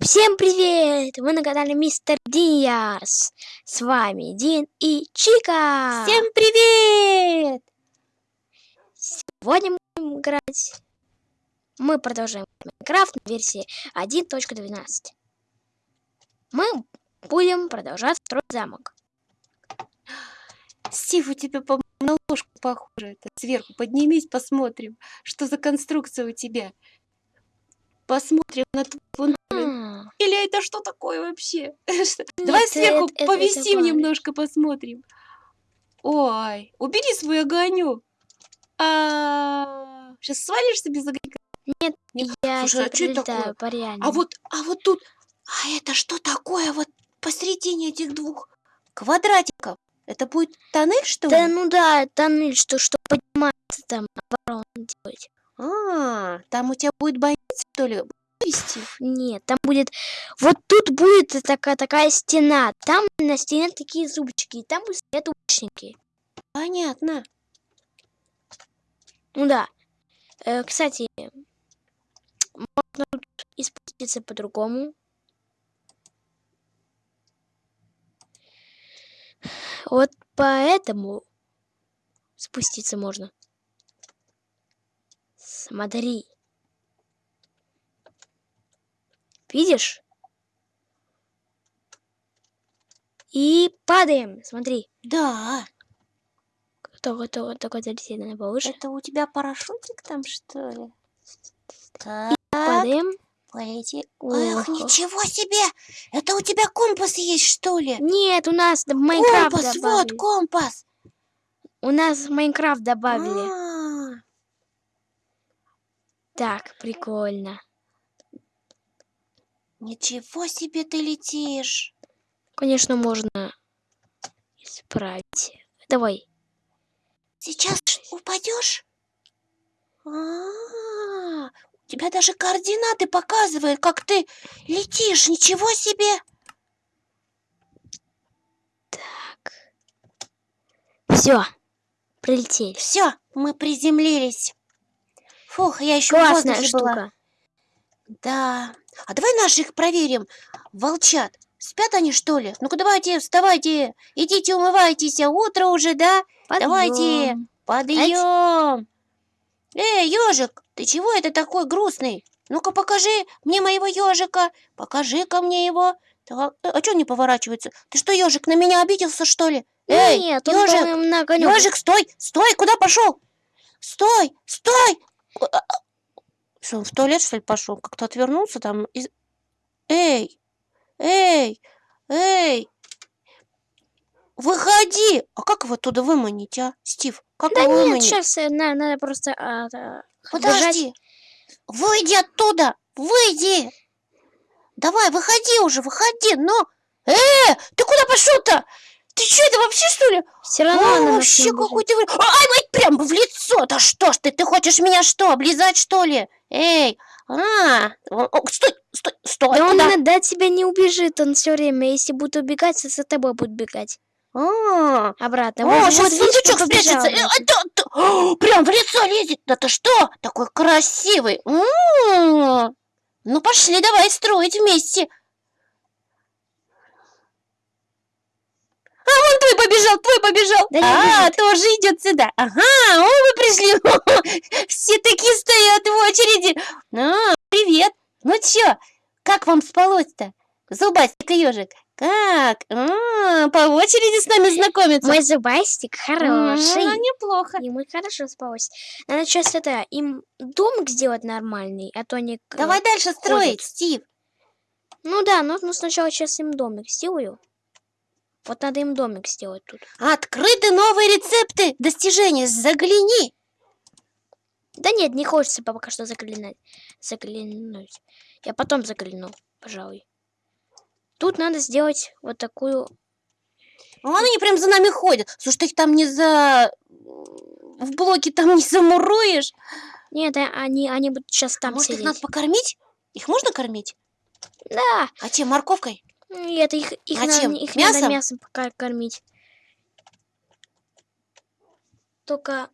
Всем привет! Вы на канале Мистер Диарс. С вами Дин и Чика. Всем привет! Сегодня мы будем играть... Мы продолжаем Майнкрафт на версии 1.12. Мы будем продолжать строить замок. Стив, у тебя, по на ложку похоже. Это сверху поднимись, посмотрим, что за конструкция у тебя. Посмотрим на твой это что такое вообще? Давай сверху повисим немножко, посмотрим. Ой, убери свой огонек. А, сейчас свалишься без огонька. Нет, Не- я Слушай, а прилетаю такое? А вот, а вот тут, а это что такое вот посредине этих двух квадратиков? Это будет тоннель, что Да ли? ну да, тоннель, что, что поднимается там, оборот делать. А, там у тебя будет больница, что ли? Вести? Нет, там будет... Вот тут будет такая, такая стена. Там на стене такие зубчики. И там будут стоять лучники. Понятно. Ну да. Э, кстати, можно тут и спуститься по-другому. Вот поэтому спуститься можно. Смотри. Видишь? И падаем. Смотри. Да. Только, только, только залететь надо повыше. Это у тебя парашютик там, что ли? Так, Падаем. полети. Эх, ничего себе! Это у тебя компас есть, что ли? Нет, у нас в Майнкрафт компас, вот, добавили. компас. У нас в Майнкрафт добавили. А, Так, прикольно. Ничего себе ты летишь. Конечно, можно исправить. Давай. Сейчас упадешь? А, у тебя даже координаты показывают, как ты летишь. Ничего себе! Так. Все. Прилетели. Все, мы приземлились. Фух, я еще Классная воздухе была. Да. А давай наших проверим. Волчат. Спят они, что ли? Ну-ка давайте, вставайте. Идите умывайтесь. а Утро уже, да? Давайте. Подъём. Подъем. Эй, ежик, ты чего это такой грустный? Ну-ка покажи мне моего ежика. Покажи-ка мне его. Так, э, а что не поворачивается? Ты что, ежик, на меня обиделся, что ли? Эй, Нет, он ежик. Ежик, стой! Стой! Куда пошел? Стой! Стой! Что, он в туалет, что ли, пошел? Как-то отвернулся там. из- Эй! Эй! Эй! Выходи! А как его оттуда выманить, а? Стив, как Да его нет, выманить? сейчас надо просто а, а, Подожди! Выйди оттуда! Выйди! Давай, выходи уже, выходи, но... Э, ты куда пошел-то? Ты что, это вообще, что ли? Все равно А, она вообще не убежит. какой ты... вы- Ай, блядь, прям в лицо! Да что ж ты, ты хочешь меня что, облизать, что ли? Эй, а, о, о, стой, стой, стой, Да он куда? иногда от тебя не убежит, он все время, если будет убегать, то за тобой будет бегать. А, Обратно. О, Вот- сейчас вот сундучок спрячется. А, да, да, о, прям в лицо лезет. Да ты что? Такой красивый. М. Ну, пошли, давай строить вместе. А, вон твой побежал, твой побежал. Да а, бежит. тоже идет сюда. Ага, о, вы пришли. Все такие стоят в очереди. А, привет. Ну чё, как вам спалось-то? Зубастик и ежик. Как? А, по очереди с нами знакомиться. Мой зубастик хороший. Ну, неплохо. Ему хорошо спалось. Надо сейчас это, им домик сделать нормальный, а то они... Давай дальше строить. Стив. Ну да, но ну, сначала сейчас им домик сделаю. Вот надо им домик сделать тут. Открыты новые рецепты достижения. Загляни. Да нет, не хочется пока что заглянуть. Заглянуть. Я потом загляну, пожалуй. Тут надо сделать вот такую... Вон они прям за нами ходят. Слушай, ты их там не за... В блоке там не замуруешь. Нет, а- они, они будут сейчас там Может, их сидеть. надо покормить? Их можно кормить? Да, А чем, морковкой? Нет, их, их, А надо, чем? их надо Мясом? мясом пока кормить. Только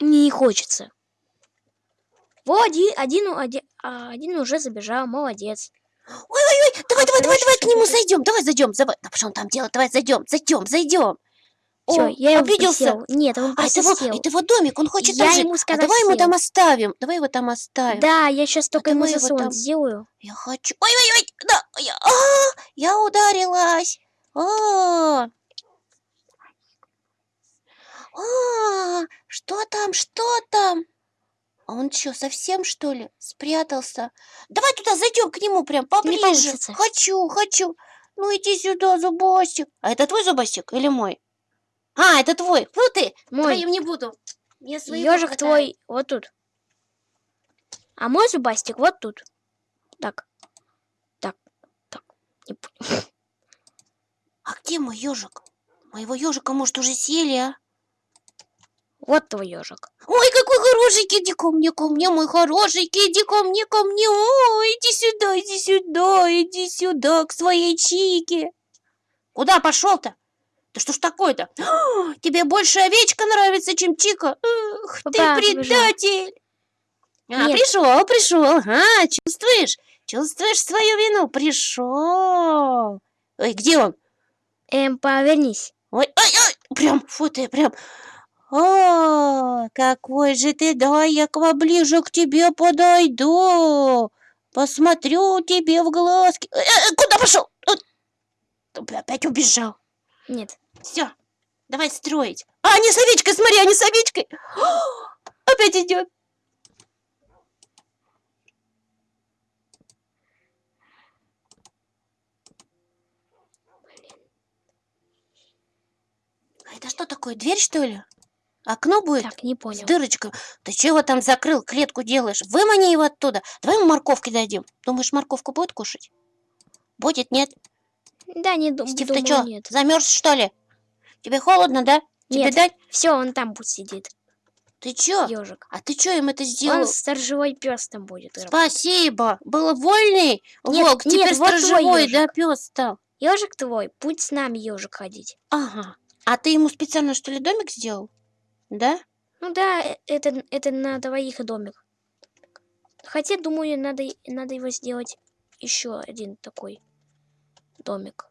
мне не хочется. Во, один, один, один, а, один уже забежал, молодец. Ой-ой-ой, давай, давай, давай, давай к нему зайдем. Давай зайдем. Давай. Да что он там делает? Давай зайдем, зайдем, зайдем. Все, я его обиделся. присел. Нет, он А это его, сел. это его домик, он хочет Я там жить. ему А сказал, давай ему сел. там оставим. Давай его там оставим. Да, я сейчас только ему давай его заслон там. сделаю. Я хочу. Ой-ой-ой, да, я, а, я ударилась. А, а, что там, что там? А он что, совсем что ли спрятался? Давай туда зайдем к нему прям поближе. Хочу, хочу. Ну иди сюда, зубастик. А это твой зубастик или мой? А, это твой. Ну ты, Мой твоим не буду. Я своего ежик твой вот тут. А мой зубастик вот тут. Так. Так. Так. Не понял. А где мой ежик? Моего ежика, может, уже съели, а? Вот твой ежик. Ой, какой хорошенький, иди ко мне, ко мне, мой хорошенький, иди ко мне, ко мне, ой, иди сюда, иди сюда, иди сюда, к своей Чике. Куда пошел-то? Да что ж такое-то? А, Тебе больше овечка нравится, чем Чика? Ты Папа, побежал. предатель. А, Нет. пришел, пришел, ага, чувствуешь? Чувствуешь свою вину? Пришел. Ой, где он? Эм, повернись. Ой, ой, ой, прям, фу ты, прям. О, какой же ты, дай я поближе к тебе подойду. Посмотрю тебе в глазки. Э, э, куда пошел? Вот. Опять убежал. Нет. Все, давай строить. А, не с овечкой, смотри, не с овечкой. Опять идет. А это что такое, дверь, что ли? Окно будет? Так, не С понял. дырочкой. Ты чего там закрыл, клетку делаешь? Вымани его оттуда. Давай ему морковки дадим. Думаешь, морковку будет кушать? Будет, нет? Да, не дум- Стив, думаю, ты что, замерз, что ли? Тебе холодно, да? Тебе Нет. дать? Все, он там будет сидит. Ты чё? Ежик. А ты чё им это Он сделал? сторожевой пес там будет. Спасибо. Было вольный Нет, волк, нет, теперь вот твой сторожевой, ёжик. да, пес стал. Ежик твой, будь с нами ежик ходить. Ага. А ты ему специально, что ли, домик сделал? Да? Ну да, э, это, это на двоих домик. Хотя, думаю, надо, надо его сделать еще один такой домик.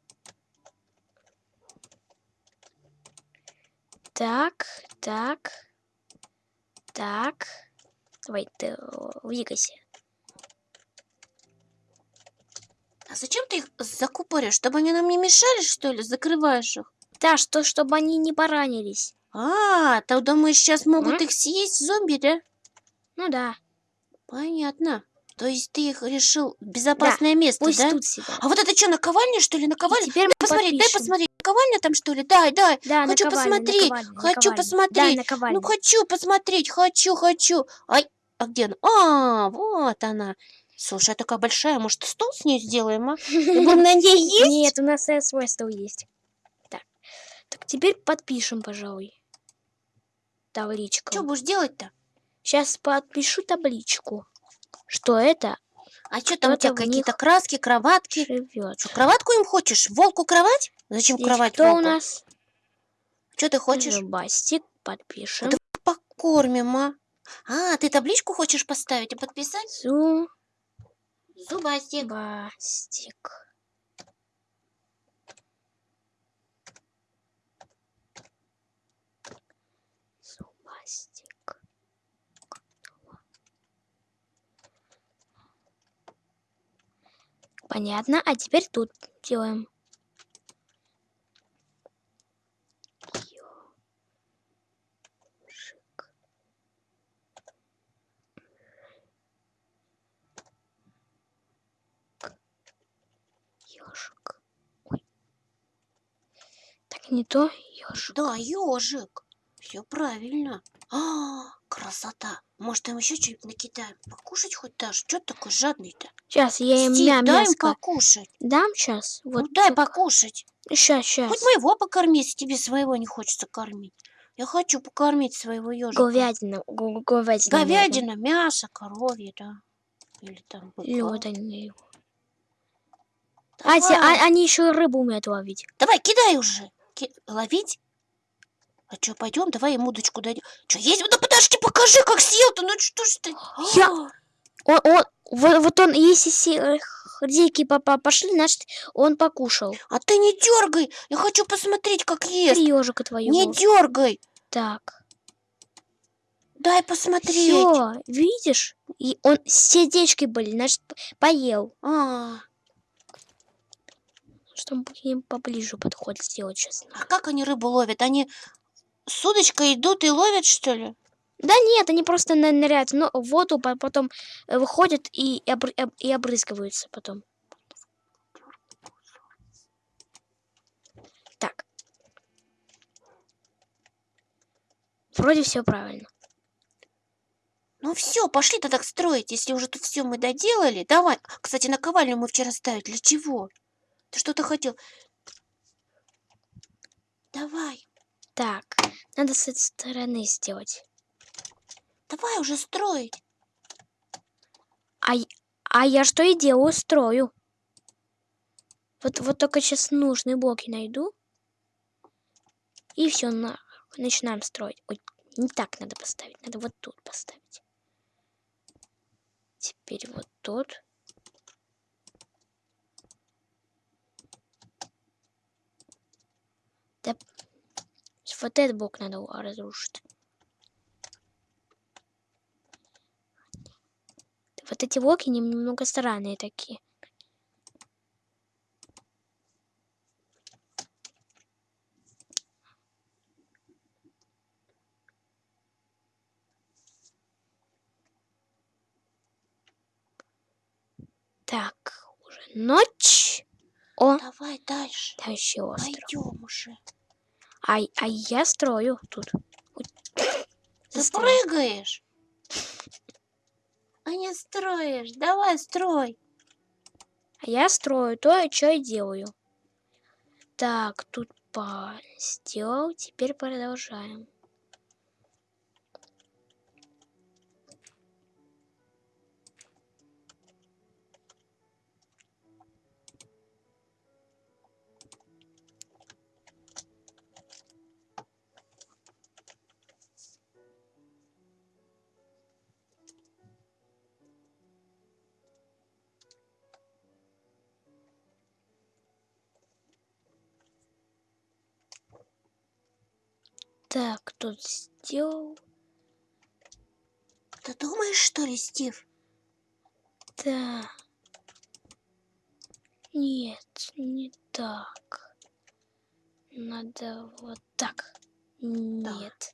Так, так, так. Давай, ты двигайся. А зачем ты их закупоришь? Чтобы они нам не мешали, что ли? Закрываешь их? Да, что, чтобы они не поранились. А, ты думаешь, сейчас могут М? их съесть зомби, да? Ну да, Понятно. То есть ты их решил в безопасное место, пусть да? тут сидят. А вот это что, наковальня, что ли? И Наковальня? теперь мы Посмотри, дай подпишем. посмотреть. Наковальня там, что ли? Дай, дай. Да, Хочу посмотреть, наковальня, хочу наковальня. посмотреть. Да, наковальня. Ну, хочу посмотреть, хочу, хочу. Ай, а где она? А, вот она. Слушай, а такая большая, может, стол с ней сделаем, а? Будем на ней есть? Нет, у нас свой стол есть. Так. Так, теперь подпишем, пожалуй. Табличку. Что будешь делать-то? Сейчас подпишу табличку. Что это А что там у тебя какие-то краски, кроватки? живет? Что, кроватку им хочешь? Волку кровать? Зачем Здесь кровать кто у нас? Что ты хочешь? Зубастик. Подпишем. Да Покормим, а? А, ты табличку хочешь поставить и подписать? Зубастик. Зубастик. Зубастик. Понятно. А теперь тут делаем. Ёжик. Ёжик. Ой. Так не то ёжик. Да, ежик. Все правильно. А, красота. Может, им еще что-нибудь накидаем? Покушать хоть дашь? Что такой жадный-то? Сейчас я им Стив, мя дай им покушать. дам сейчас. Ну, Вот дай покушать. Сейчас, сейчас. Хоть моего покорми, если тебе своего не хочется кормить. Я хочу покормить своего ежика. Говядина. го- го- Говядина. Говядина, мясо, коровье, да. Или там быка. Лёдань. А, те- а- они еще рыбу умеют ловить. Давай, кидай уже. Ки- Ловить? А что, пойдем, давай им удочку дадим. Что, есть? Да подожди, покажи, как съел-то. Ну что ж ты? Я- А, Он, он, вот, вот он, если дикий папа пошли, значит, он покушал. А ты не дергай! Я хочу посмотреть, как ест. Три ежика твоего. Не дергай! Так. Дай посмотреть. Все, видишь? И он сердечки были, значит, поел. А, Что мы будем поближе подход сделать сейчас. а как они рыбу ловят? Они с удочкой идут и ловят, что ли? Да нет, они просто ныряют но в воду, по- потом э, выходят и, обр- об- и обрызгиваются потом. Так. Вроде все правильно. Ну все, пошли тогда строить, если уже тут все мы доделали. Давай. Кстати, наковальню мы вчера ставили. Для чего? Ты что-то хотел? Давай. Так, надо с этой стороны сделать. Давай уже строить. А, а я что и делаю, строю. Вот, вот только сейчас нужные блоки найду. И все, на, начинаем строить. Ой, не так надо поставить, надо вот тут поставить. Теперь вот тут. Да, вот этот блок надо разрушить. Вот эти блоки нем- немного странные такие. Так, уже ночь. О, Давай дальше. дальше остров. Пойдем уже. А, а я строю тут. Ты прыгаешь. А не строишь. Давай строй. А я строю то, что я делаю. Так, тут по сделал, теперь продолжаем. Так, тут сделал. Ты думаешь, что ли, Стив? Да. Нет, не так. Надо вот так. Нет.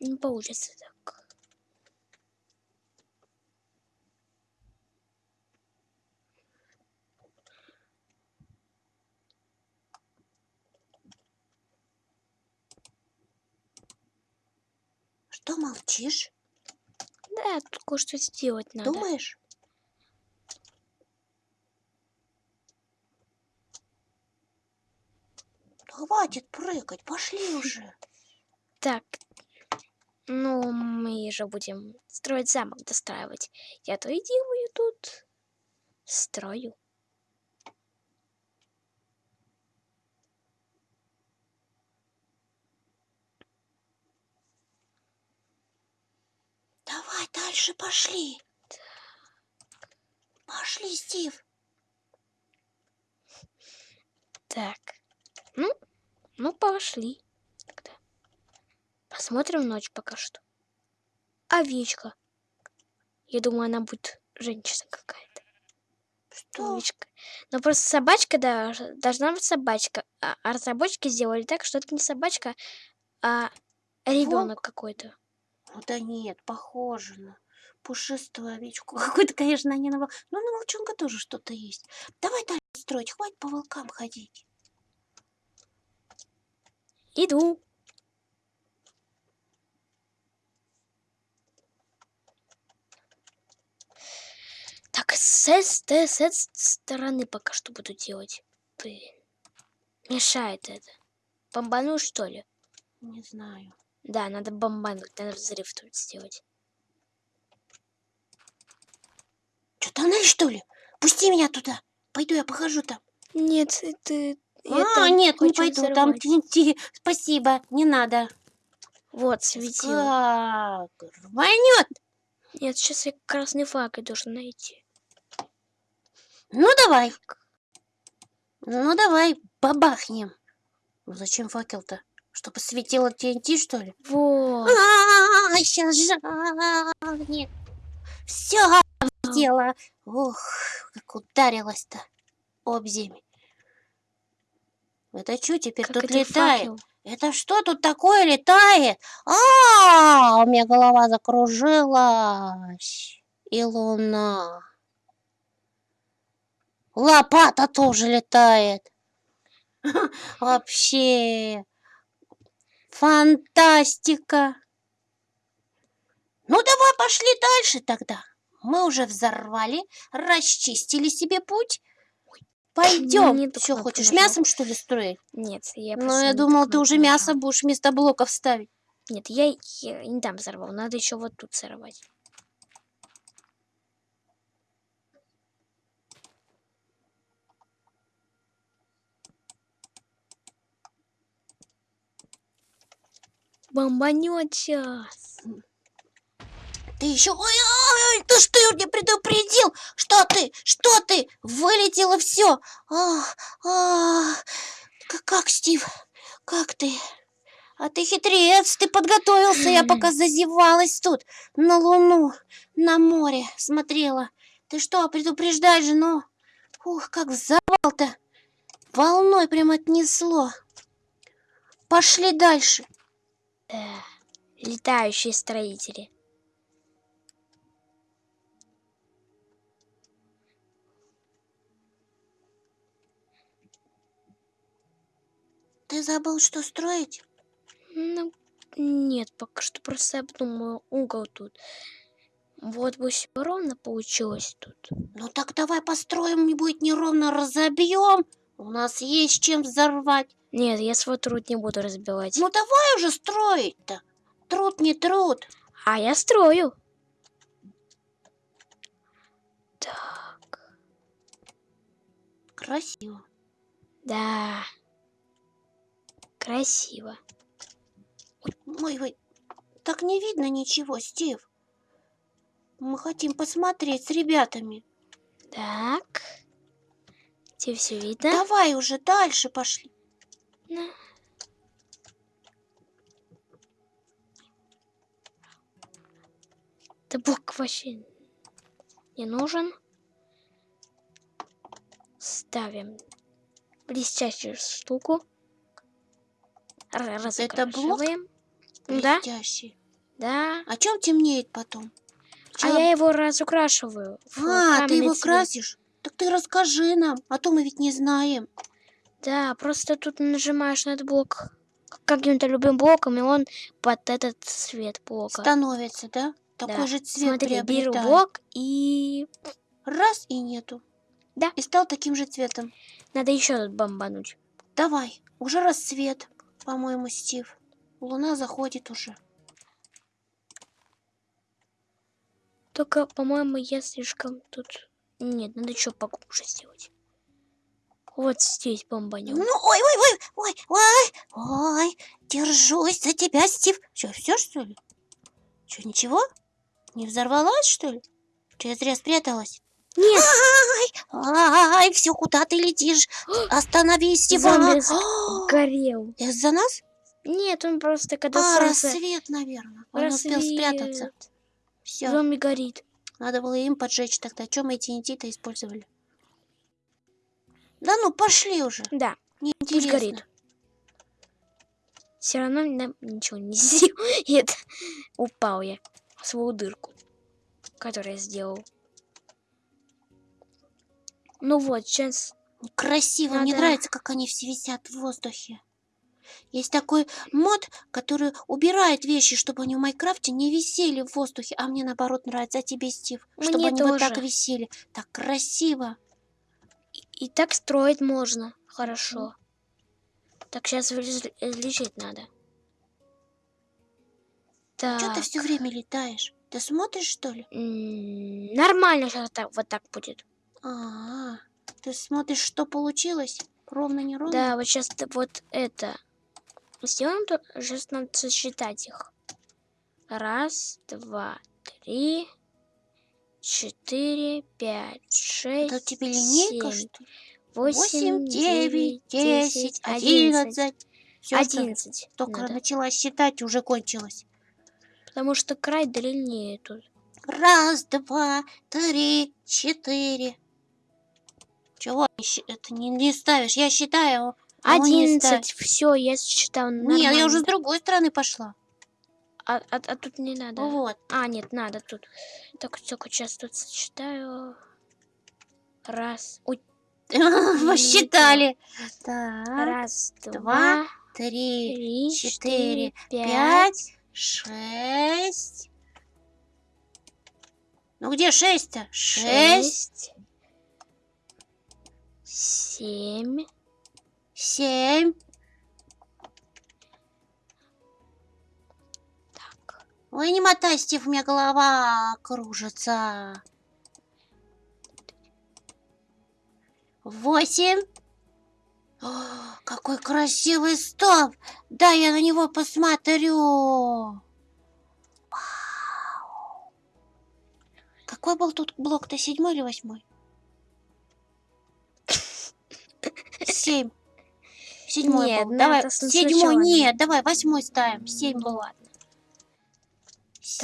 Не получится так. Что молчишь? Да, тут кое-что сделать надо. Думаешь? Хватит прыгать, пошли уже. Так, ну, мы же будем строить замок, достраивать. Я то и делаю тут. Строю. Давай дальше пошли. Пошли, Стив. Так. Ну, ну, пошли. Тогда. Посмотрим ночь пока что. Овечка. Я думаю, она будет женщина какая-то. Что? Овечка. Но просто собачка да, должна быть собачка. А, а разработчики сделали так, что это не собачка, а ребенок какой-то. Да нет, похоже на пушистую овечку. Какой-то, конечно, не на вол- Ну, на волчонка тоже что-то есть. Давай дальше строить, хватит по волкам ходить. Иду. Так, с, т- с этой стороны пока что буду делать. Блин. Мешает это. Бомбану, что ли? Не знаю. Да, надо бомбануть, надо взрыв тут сделать. Что, тоннель, что ли? Пусти меня туда. Пойду я похожу там. Нет, это... а, нет, не пойду. Там TNT. Спасибо, не надо. Вот, светил. Как? Рванет. Нет, сейчас я красный факел должен найти. Ну, давай. Ну, давай, бабахнем. Зачем факел-то? Чтобы светило TNT, что ли? Вот. А, сейчас жахнет. Все сделала. Ух, как ударилась-то об землю. Это что теперь Как тут это летает? факел? Это что тут такое летает? А, у меня голова закружилась. И луна. Лопата тоже летает. Вообще. Фантастика. Ну, давай пошли дальше тогда. Мы уже взорвали, расчистили себе путь. Пойдем. не Все, хочешь нажала. мясом, что ли, строить? Нет, я Ну, я думал, ты уже мясо будешь вместо блоков ставить. Нет, я, я не там взорвал. Надо еще вот тут взорвать. Бомбанет сейчас. Ты еще... Ой, ой, ой, ты что, не предупредил? Что ты? Что ты? Вылетело все. как, Стив? Как ты? А ты хитрец, ты подготовился. Я пока зазевалась тут, на луну, на море смотрела. Ты что, предупреждай жену? Ух, как взорвал-то. Волной прям отнесло. Пошли дальше. Да. Летающие строители. Ты забыл, что строить? Ну, нет, пока что просто обдумаю угол тут. Вот бы всё ровно получилось тут. Ну так давай построим, не будет неровно, разобьем. У нас есть чем взорвать. Нет, я свой труд не буду разбивать. Ну давай уже строить-то. Труд не труд. А я строю. Так, Красиво. да. Красиво. Ой, ой, так не видно ничего, Стив. Мы хотим посмотреть с ребятами. Так. Тебе все видно? Давай уже дальше пошли. Да. Да блок вообще не нужен. Ставим блестящую штуку. Р- Это блок? разукрашиваем. Да, Блестящий. да. А чем темнеет потом? А Чём? я его разукрашиваю. А, ты его цвет. красишь? Так ты расскажи нам, а то мы ведь не знаем. Да, просто тут нажимаешь на этот блок каким-то любым блоком, и он под этот цвет блока. Становится, да? Такой Да. же цвет Смотри, беру блок и Раз и нету. Да. И стал таким же цветом. надо еще тут бомбануть. Давай, уже рассвет, по-моему, Стив. Луна заходит уже. Только, по-моему, я слишком тут... Нет, надо еще поглубже сделать. Вот здесь бомбанем. Ну, ой, ой, ой, ой, ой, ой, держусь за тебя, Стив. Что, все, что ли? Что, ничего? Не взорвалась, что ли? Что, я зря спряталась? Нет, Ай, ай, все, куда ты летишь? Остановись, Стив. Горел. Из-за нас? Нет, он просто когда А, солнце... рассвет, наверное. Он успел спрятаться. Все, Зомби горит. надо было им поджечь тогда. Чем мы TNT-то использовали? Да ну, пошли уже. Да, пусть Неинтересно. горит. Все равно нам ничего не сделает. Упал я в свою дырку, которую я сделал. Ну вот, сейчас... Красиво, мне Надо- нравится, как они все висят в воздухе. Есть такой мод, который убирает вещи, чтобы они в Майнкрафте не висели в воздухе, а мне наоборот нравится, а тебе, Стив, чтобы Мне они вот так тоже. висели. Так красиво. И так строить можно. Хорошо. Так, сейчас лечить надо. Так. Чего ты все время летаешь? Ты смотришь, что ли? м, Нормально сейчас так, вот так будет. А, ты смотришь, что получилось? Ровно, не ровно? Да, вот сейчас вот это. Сделаем то, сейчас надо сосчитать их. Раз, два, три, четыре, пять, шесть, Это у тебя линейка, семь, что ли? восемь, девять, десять, одиннадцать. Одиннадцать. Только надо. начала считать, уже кончилось. Потому что край длиннее тут. Раз, два, три, четыре. Чего это не, не ставишь? Я считаю. Одиннадцать. Все, я считал Нет, я уже с другой стороны пошла. А, а- а тут не надо. Вот. А, нет, надо тут. Так, только сейчас тут сочетаю. Раз. Ой, Посчитали. Так. раз, два, Три, три, четыре, пять, шесть. Ну где шесть-то? Шесть, шесть, семь, семь. Ой, не мотай, Стив, у меня голова кружится. Восемь. О, какой красивый столб. Да, я на него посмотрю. Вау. Какой был тут блок-то, седьмой или восьмой? Семь. Седьмой Нет, был. Давай, надо с- седьмой, нет, давай, восьмой ставим. Семь Ну был. ладно.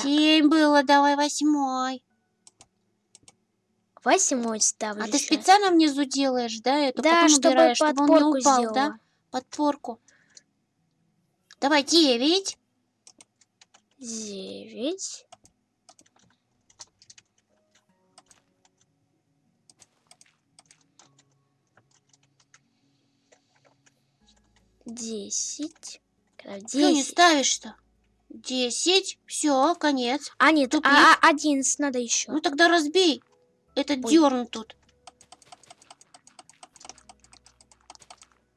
Семь было, давай восьмой. Восьмой ставлю А ты специально внизу делаешь, да, эту? Да, потом чтобы убираешь, чтобы он не упал, сделала. да? Подпорку. Давай, девять. Девять. Десять. Что не Десять. ставишь-то? Десять. Все, конец. А, нет, а, а, одиннадцать надо еще. Ну тогда разбей. Этот Ой. дерн тут.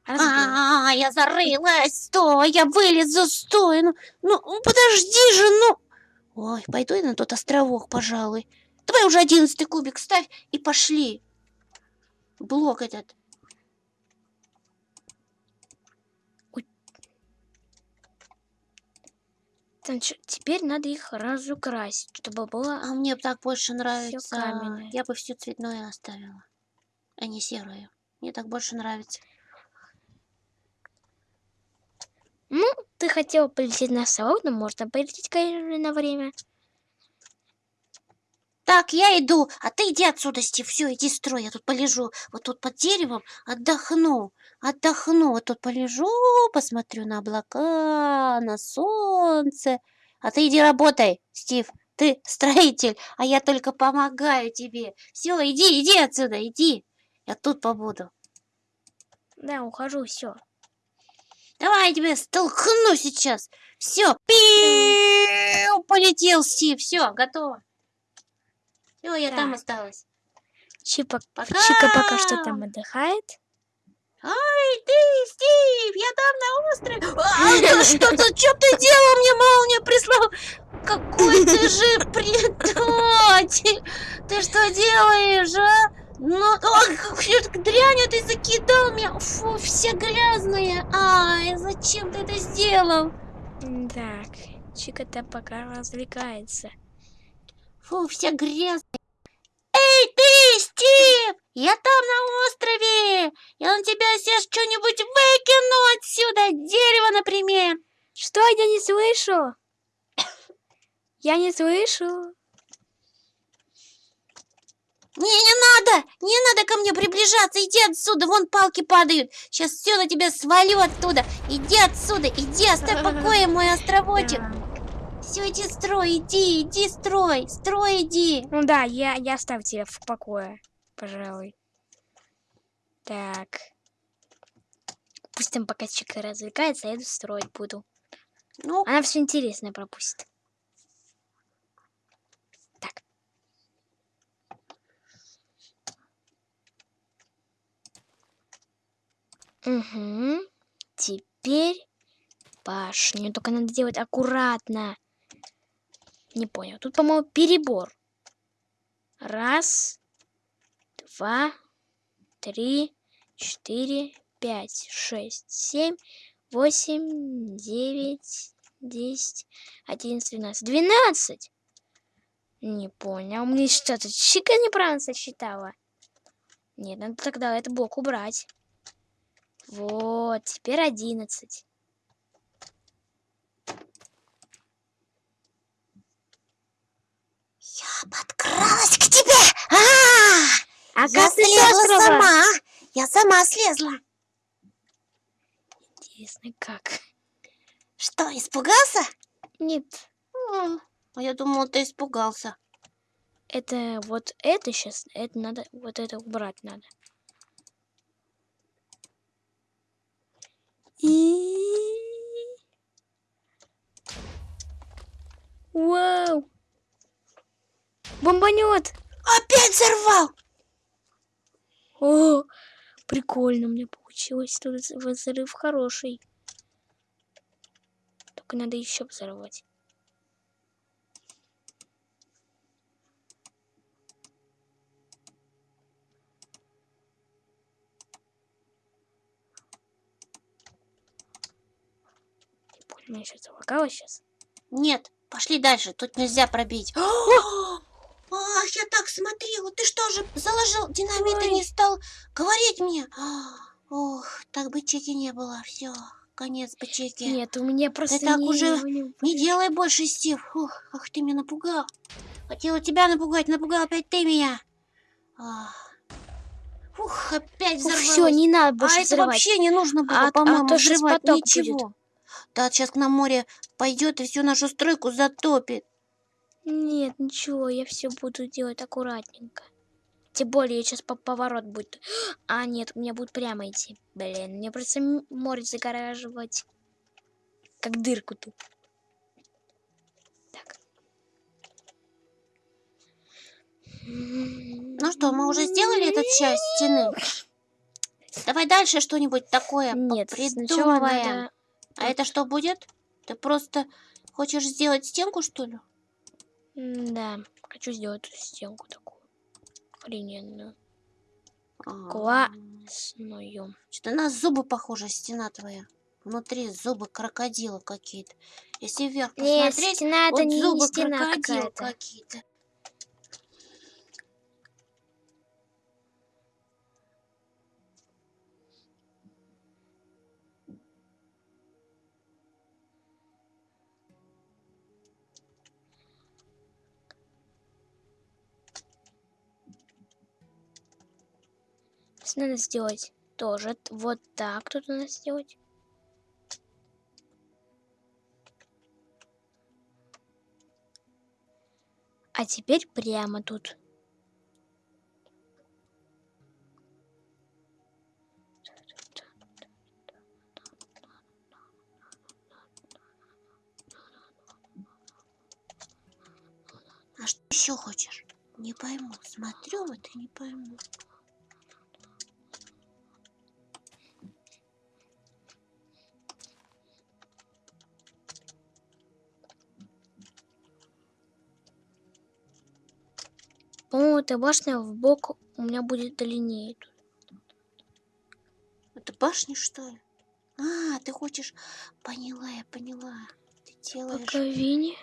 Разбила. А, я зарылась. Стой, я вылезу, стой. Ну, ну, подожди же, ну. Ой, пойду я на тот островок, пожалуй. Давай уже одиннадцатый кубик ставь и пошли. Блок этот. Чё- теперь надо их разукрасить, чтобы было... А мне так больше нравится. каменное. Я бы все цветное оставила, а не серое. Мне так больше нравится. Ну, ты хотела полететь на совок, но можно полететь, конечно, на время. Так, я иду, а ты иди отсюда, Стив. Все, иди строй. Я тут полежу. Вот тут под деревом отдохну. Отдохну. Вот тут полежу, посмотрю на облака, на солнце. А ты иди работай, Стив. Ты строитель, а я только помогаю тебе. Все, иди, иди отсюда, иди. Я тут побуду. Да, ухожу, все. Давай я тебя столкну сейчас. Все, полетел Стив. Все, готово. Все, я там Так. осталась. Чипа, Пока! Чика пока что там отдыхает. Ай, ты, Стив, я там на острове. А, да что ты, что ты делал? Мне молния прислал. Какой ты же предатель. Ты что делаешь, а? Ну, какую дрянь ты закидал меня. Фу, все грязные. Ай, зачем ты это сделал? Так, Чика там пока развлекается. Фу, все грязные. Эй, ты, Стив! Я там на острове! Я на тебя сейчас что-нибудь выкину отсюда! Дерево, например! Что я не слышу? Я не слышу. Не, не надо! Не надо ко мне приближаться! Иди отсюда! Вон палки падают! Сейчас все на тебя свалю оттуда! Иди отсюда! Иди, оставь в покое мой островочек! Все, иди строй! Иди, иди строй! Строй, иди! Ну да, я, я оставлю тебя в покое, пожалуй. Так. Пусть там пока Чика развлекается, а я иду строить буду. Ну, Она все интересное пропустит. Так. Угу. Теперь башню. Только надо делать аккуратно. Не понял. Тут, по-моему, перебор. Раз, два, три, четыре, пять, шесть, семь, восемь, девять, десять, одиннадцать, двенадцать. Двенадцать! Не понял. Мне что-то чика неправильно сосчитала. Нет, надо тогда этот блок убрать. Вот, теперь одиннадцать. Я тебе! А, А я как ты слезла сама! Я сама слезла! Интересно, как? Что, испугался? Нет, А я думал, ты испугался. это вот это сейчас, это надо, вот это убрать надо. И... Вау! Бомбанет! Опять взорвал! О, прикольно у меня получилось. Тут взрыв хороший. Только надо еще взорвать. Меня сейчас залагало сейчас. Нет, пошли дальше, тут нельзя пробить. Ах, я так смотрела, ты что же заложил динамит и Ой. не стал говорить мне? Ох, так бы чеки не было, все, конец бы чеки. Нет, у меня просто так не- уже не- Не делай больше, Стив. Ух, ах ты меня напугал. Хотела тебя напугать, напугал опять ты меня. Ах. Ух, опять взорвалась. все, не надо больше а это взрывать. вообще не нужно было, А- а по-моему, щас взрывать ничего. Да, сейчас к нам море пойдет и всю нашу стройку затопит. Нет, ничего, я все буду делать аккуратненько. Тем более, сейчас по поворот будет. А, нет, у меня будет прямо идти. Блин, мне просто море загораживать. Как дырку тут. Так. Ну что, мы уже сделали эту часть стены? Давай дальше что-нибудь такое Нет, придумываем. надо... А это что будет? Ты просто хочешь сделать стенку, что ли? М, Да, хочу сделать эту стенку такую. Охрененную. Классную. Что-то на зубы похожа стена твоя. Внутри зубы крокодила какие-то. Если вверх Не, посмотреть, стена это вот не, не зубы стена крокодила какие-то. Надо сделать тоже вот так тут надо сделать. А теперь прямо тут. А что еще хочешь? Не пойму. Смотрю вот и не пойму. По-моему, эта башня в бок у меня будет длиннее. Это башня, что ли? А, ты хочешь... Поняла, я поняла. Ты делаешь Боковине.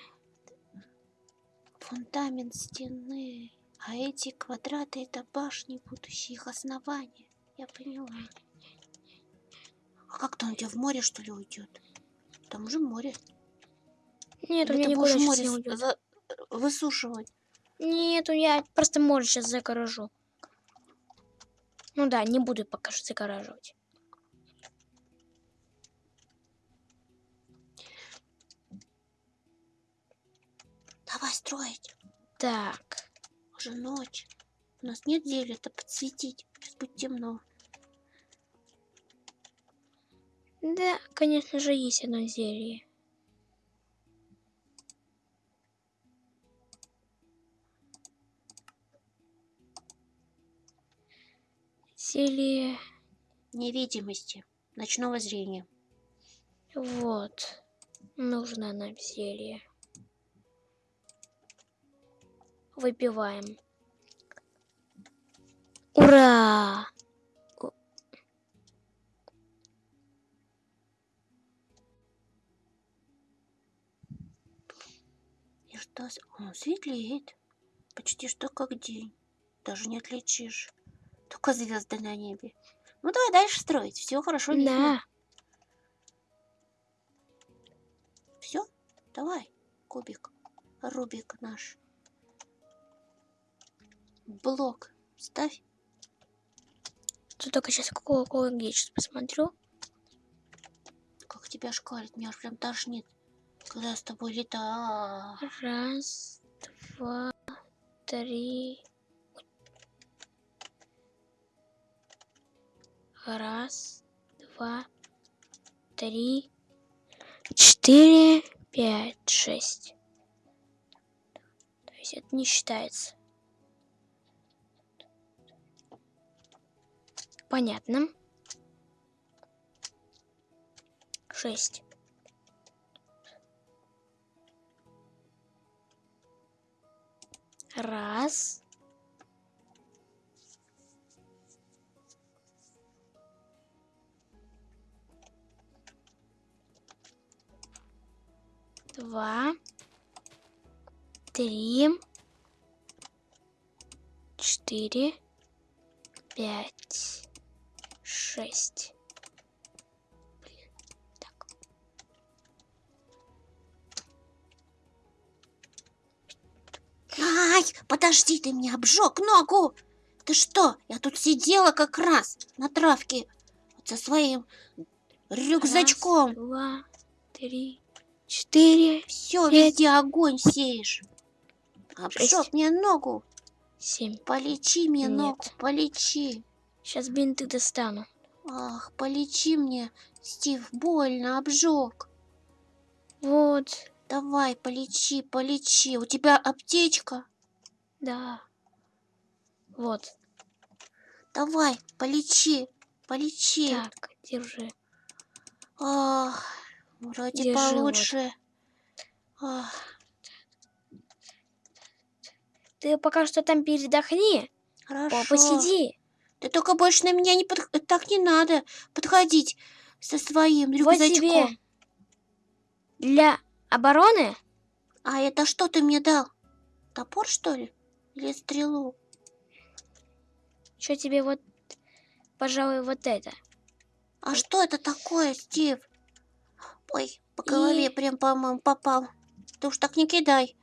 фундамент стены. А эти квадраты это башни, будущие их основания. Я поняла. А как-то он тебе в море, что ли, уйдет? Там же море. Нет, у Или меня ты будешь море не уйдет. высушивать. Нет, я просто море сейчас загорожу. Ну да, не буду пока что загораживать. Давай строить. Так. Уже ночь. У нас нет зелья-то подсветить. Сейчас будет темно. Да, конечно же, есть одно зелье. Зелье... Невидимости. Ночного зрения. Вот. Нужно нам зелье. Выпиваем. Ура! И что? Он светлеет. почти что как день. Даже не отличишь. Только звезды на небе. Ну давай дальше строить. Все хорошо видно. Да. Все? Давай, кубик. Рубик наш. Блок ставь. Тут только сейчас какого я сейчас посмотрю. Как тебя шкалит, меня аж прям тошнит. Когда я с тобой летаю. Раз, два, три. Раз, два, три, четыре, пять, шесть. То есть это не считается. Понятно. Шесть. Раз. Два. Три. Четыре. Пять. Шесть. Блин. Так. Ай, подожди, ты мне обжег ногу. Ты что? Я тут сидела как раз на травке вот со своим рюкзачком. Раз, два, три, четыре, Все, пять, везде огонь сеешь. Обжег мне ногу. семь. Полечи мне Нет. ногу, полечи. Сейчас бинты достану. Ах, полечи мне, Стив, больно, обжег. Вот, Давай, полечи, полечи. У тебя аптечка? да. Вот. Давай, полечи, полечи. Так, держи. Ах, вроде Держи вот. получше. Ты пока что там передохни. Хорошо. посиди. Ты только больше на меня не под... так не надо подходить со своим Вот рюкзачком. тебе. Для обороны А это что ты мне дал? Топор, что ли? Или стрелу? что тебе вот, пожалуй, вот это. А что это такое, Стив? Ой, по голове И- прям, по-моему, попал. Ты уж так не кидай.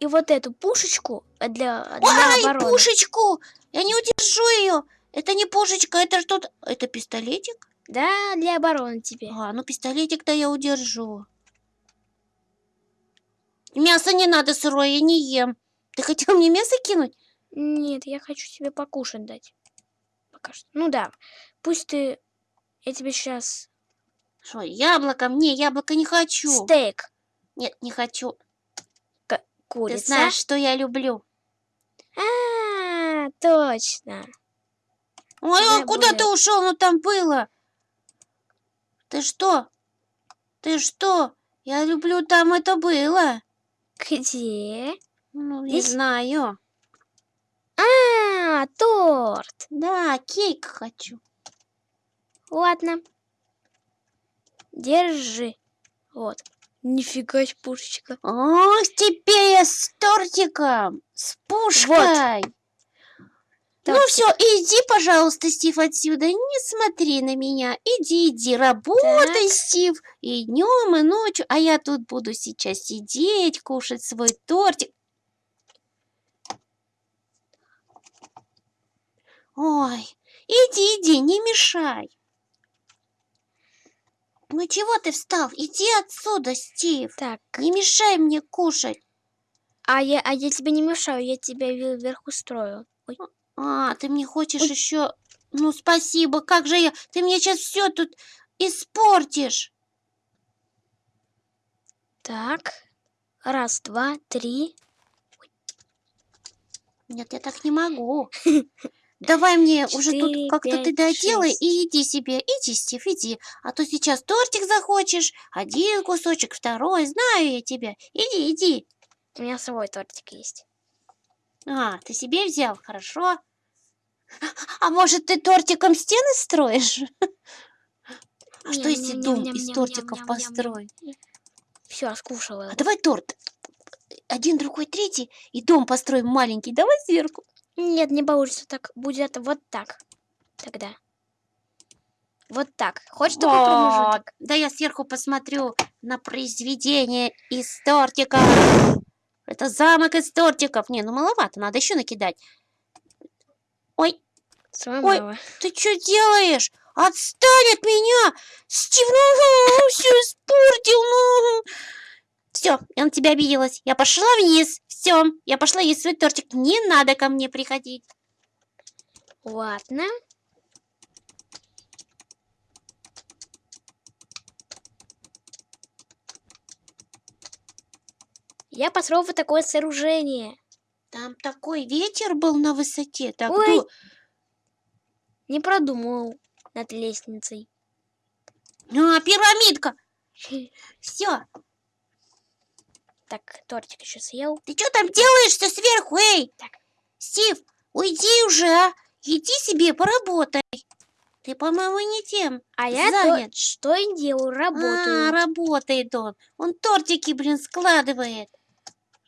И вот эту пушечку э, для, для Ай, обороны. пушечку! Я не удержу ее. Это не пушечка, это что-то... Это пистолетик? Да, для обороны тебе. А, ну пистолетик-то я удержу. Мясо не надо сырое, я не ем. Ты хотел мне мясо кинуть? Нет, я хочу тебе покушать дать. Пока что. Ну да. Пусть ты... Я тебе сейчас Что, яблоко? Мне яблоко не хочу. стейк Нет, не хочу. курица. Ты знаешь, что я люблю. А, точно. Ой, Давай ой, куда ты будет. ушел? Ну там было. Ты что? Ты что? Я люблю, там это было. Где? Ну, не Здесь? знаю. А, торт. Да, кейк хочу. Ладно. Держи. Вот. Нифига себе пушечка. Ох, теперь я с тортиком, с пушкой. Ну Тортик. все, иди, пожалуйста, Стив, отсюда. Не смотри на меня. Иди, иди, работай, Так. Стив. И днем, и ночью. А я тут буду сейчас сидеть, кушать свой тортик. Ой, иди, иди, не мешай. Ну чего ты встал? Иди отсюда, Стив. Так. Не мешай мне кушать. А я, а я тебе не мешаю, я тебя ве- вверху строю. Ой. А, ты мне хочешь Ой. еще... Ну, спасибо, как же я... Ты мне сейчас все тут испортишь. Так. Раз, два, три. Нет, я так не могу. Давай мне уже тут как-то ты доделай и иди себе. Иди, Стив, иди. А то сейчас тортик захочешь. Один кусочек, второй. Знаю я тебя. Иди, иди. У меня свой тортик есть. А, ты себе взял? Хорошо. А может, ты тортиком стены строишь? А что если дом из тортиков построить? Все, скушала. А давай торт. один, другой, третий, и дом построим маленький. Давай сверху. Нет, не получится так. Будет вот так. Тогда. Вот так. Хочешь такой промежуток? Да я сверху посмотрю на произведение из тортиков. Это замок из тортиков. Не, ну маловато, надо еще накидать. Ой, Ой. ты что делаешь? Отстань от меня! Стив, ну, все испортил, ну. Все, я на тебя обиделась. Я пошла вниз. Все, я пошла есть свой тортик. Не надо ко мне приходить. Ладно. Я построил вот такое сооружение. Там такой ветер был на высоте. Так, Ой. ду- Не продумал над лестницей. А, пирамидка. Все, Так, тортик еще съел. ты что там делаешь-то сверху, эй? Так. Стив, уйди уже, а? Иди себе поработай. Ты, по-моему, не тем. А я то, Занят. что и делаю, А, работаю. работает он. Он тортики, блин, складывает.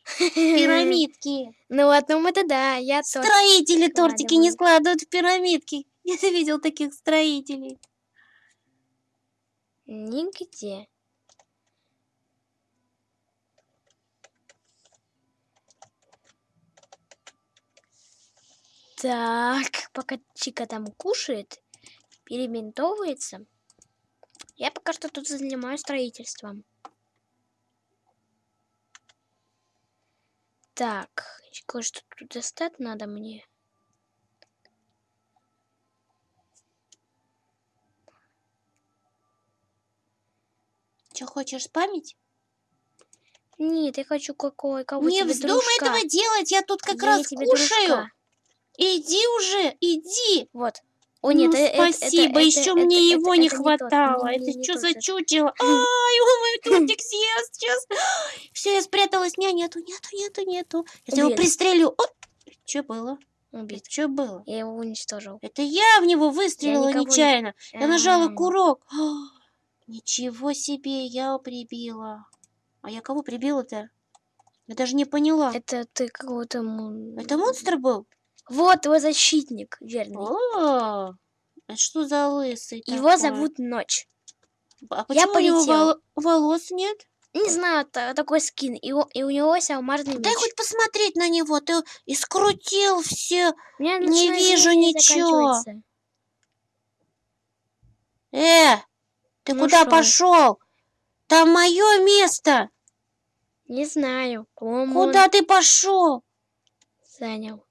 Пирамидки. Ну, одном это да, я торт. Строители тортики не складываю. складывают в пирамидки. Я видел таких строителей. Нигде. Так, пока Чика там кушает, перебинтовывается, я пока что тут занимаюсь строительством. Так, кое-что тут достать надо мне. Что, хочешь память? Нет, я хочу какой кого Не вздумай дружка. этого делать, я тут как Я раз кушаю. дружка. Иди уже, иди. Вот. О, нет, ну, э- э- это- спасибо, это- еще это- мне это- его это не тот. хватало. Не- не- это не что за это. чучело? Ай, он мой тортик съест сейчас. Все, я спряталась. Не, нету, нету, нету, нету. Я его пристрелю. Что было? Убит. Что было? Я его уничтожил. Это я в него выстрелила не- нечаянно. Я нажала курок. Ничего себе, я прибила. А я кого прибила-то? Я даже не поняла. Это ты какого-то... м- Это монстр был? Вот твой защитник, верный. О, это что за лысый Его такой? зовут Ночь. А Я почему у него вол- волос нет? Не знаю, та- такой скин. И, у- и у него есть алмазный Дай меч. хоть посмотреть на него. Ты и скрутил все. Меня не вижу ничего. Э, ты Ну куда шо? пошел? Там мое место. Не знаю. Куда ты пошел? он занял.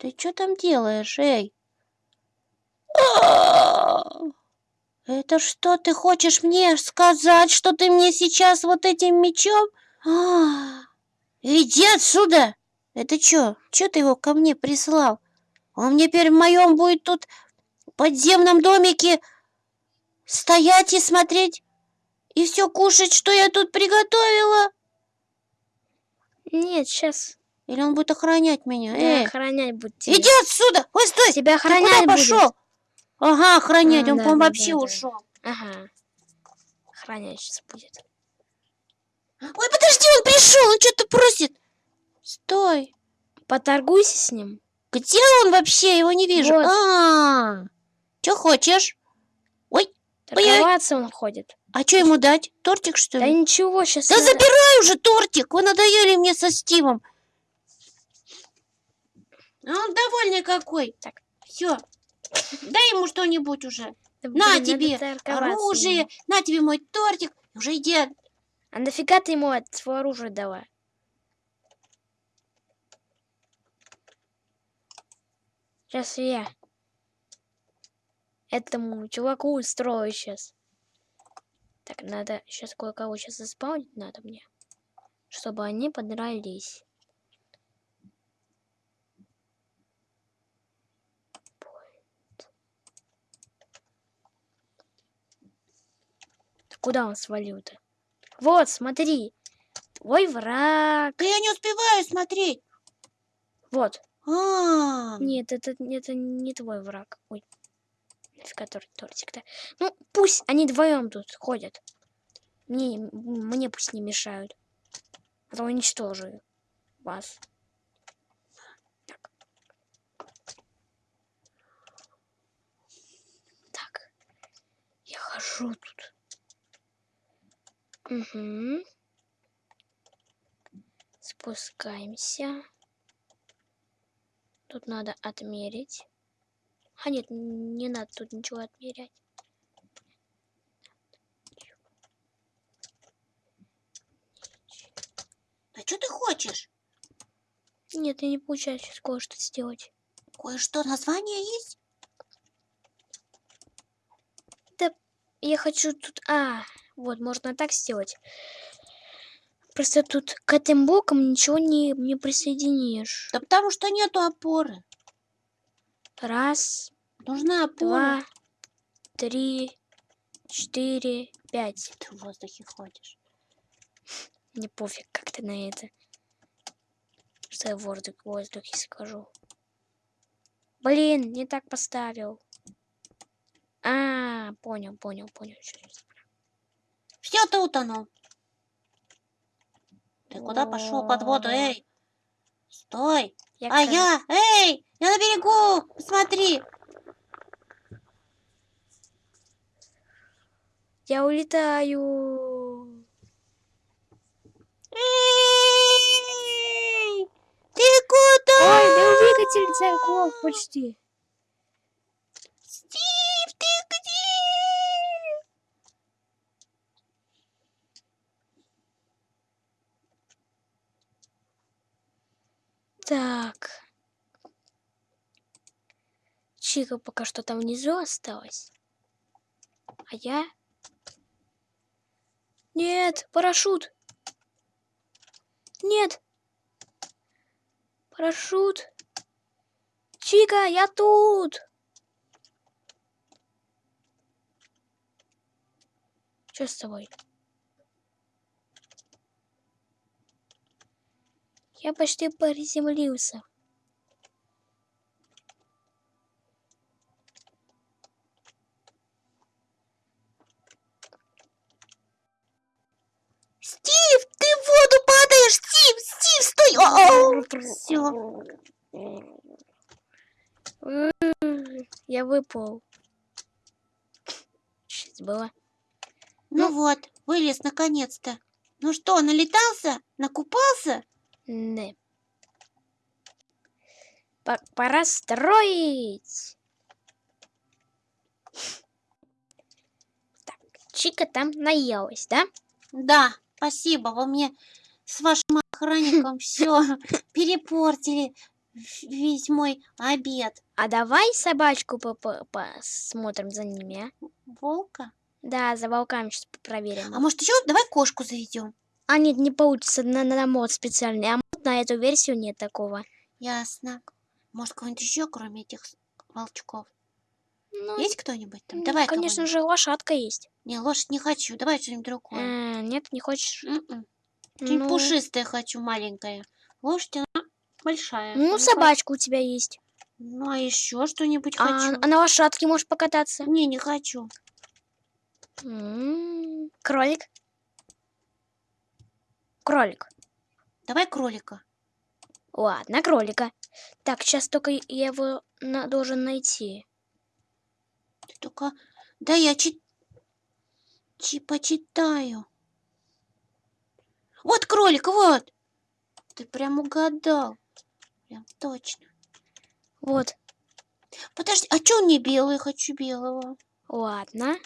Ты что там делаешь, эй? А! Это что, ты хочешь мне сказать, что ты мне сейчас вот этим мечом? А, Иди отсюда! Это что? Что ты его ко мне прислал? Он мне теперь в моем будет тут подземном домике стоять и смотреть и все кушать, что я тут приготовила? Нет, сейчас Или он будет охранять меня? Эй, охранять будет тебя. иди отсюда! Ой, стой! Тебя Ты куда охранять будет. пошел? Ага, охранять, А, он, да, по-моему, да, вообще да, да. ушел. Ага. Охранять сейчас будет. Ой, подожди, он пришел, он что-то просит. Стой. Поторгуйся с ним. Где он вообще? Его не вижу. Вот. А, что хочешь? Ой, Торговаться он ходит. а что ему дать? Тортик, что Да ли? ничего, сейчас. Да забирай уже тортик, вы надоели мне со Стивом. А он довольный какой. Так. Все, дай ему что-нибудь уже. На тебе оружие, на тебе мой тортик. Уже иди. А нафига ты ему от свое оружие дала? Сейчас я этому чуваку устрою сейчас. Так, надо сейчас кое-кого сейчас заспаунить надо мне, чтобы они подрались. Куда он свалил-то? Вот, смотри. Твой враг. Да я не успеваю смотреть. Вот. А, Нет, это, это не твой враг. Ой. Тор- тортик-то? Ну, пусть они вдвоем тут ходят. Мне, мне пусть не мешают. А то уничтожу вас. Так. Так. Я хожу тут. Угу. Спускаемся. Тут надо отмерить. А нет, не надо тут ничего отмерять. А что ты хочешь? Нет, я не получается сейчас кое-что сделать. Кое-что название есть? Я хочу тут... А, вот, можно так сделать. Просто тут к этим блокам ничего не, не присоединишь. Да потому что нету опоры. Раз, Нужна опора. два, три, четыре, пять. Ты в воздухе ходишь. Мне пофиг, как ты на это. Что я в воздух, в воздухе скажу. Блин, не так поставил. А, понял, понял, понял. Все, ты утонул. Ты куда пошел под воду, эй? Стой! Я А я, эй, я на берегу, посмотри. Я улетаю. Эй, ты куда? Ой, да двигатель заглох почти. Стив, ты где? Так. Чика пока что там внизу осталась. А я... Нет, парашют. Нет. Парашют. Чика, я тут. Что с тобой? Я почти приземлился. Стив, ты в воду падаешь! Стив, Стив, стой! Все. Я выпал. Что было? Ну вот, вылез наконец-то. Ну что, налетался? Накупался? Не. Пора строить. Так, Чика там наелась, да? Да, спасибо, вы мне с вашим охранником все перепортили весь мой обед. А давай собачку по- по- посмотрим за ними, а? Волка? Да, за волками сейчас проверим. А может еще давай кошку заведем? А нет, не получится на, на мод специальный. А мод на эту версию нет такого. Ясно. Может, кого-нибудь еще, кроме этих волчков? Ну, Есть кто-нибудь там? м, Давай конечно же, лошадка есть. Не, лошадь не хочу. Давай что-нибудь другое. А, нет, не хочешь? М-м. Что-нибудь Ну, пушистое хочу, маленькое. Лошадь, она большая. ну, Не собачка у тебя есть. Ну, а еще что-нибудь А, хочу. а на лошадке можешь покататься? Не, не хочу. М, Кролик. Кролик. Давай кролика. Ладно, кролика. Так, сейчас только я его на- должен найти. Ты только... Да я чи... чи- почитаю. Вот кролик, вот. Ты прям угадал. Прям точно. Вот. Подожди, а что он не белый? Хочу белого. Ладно.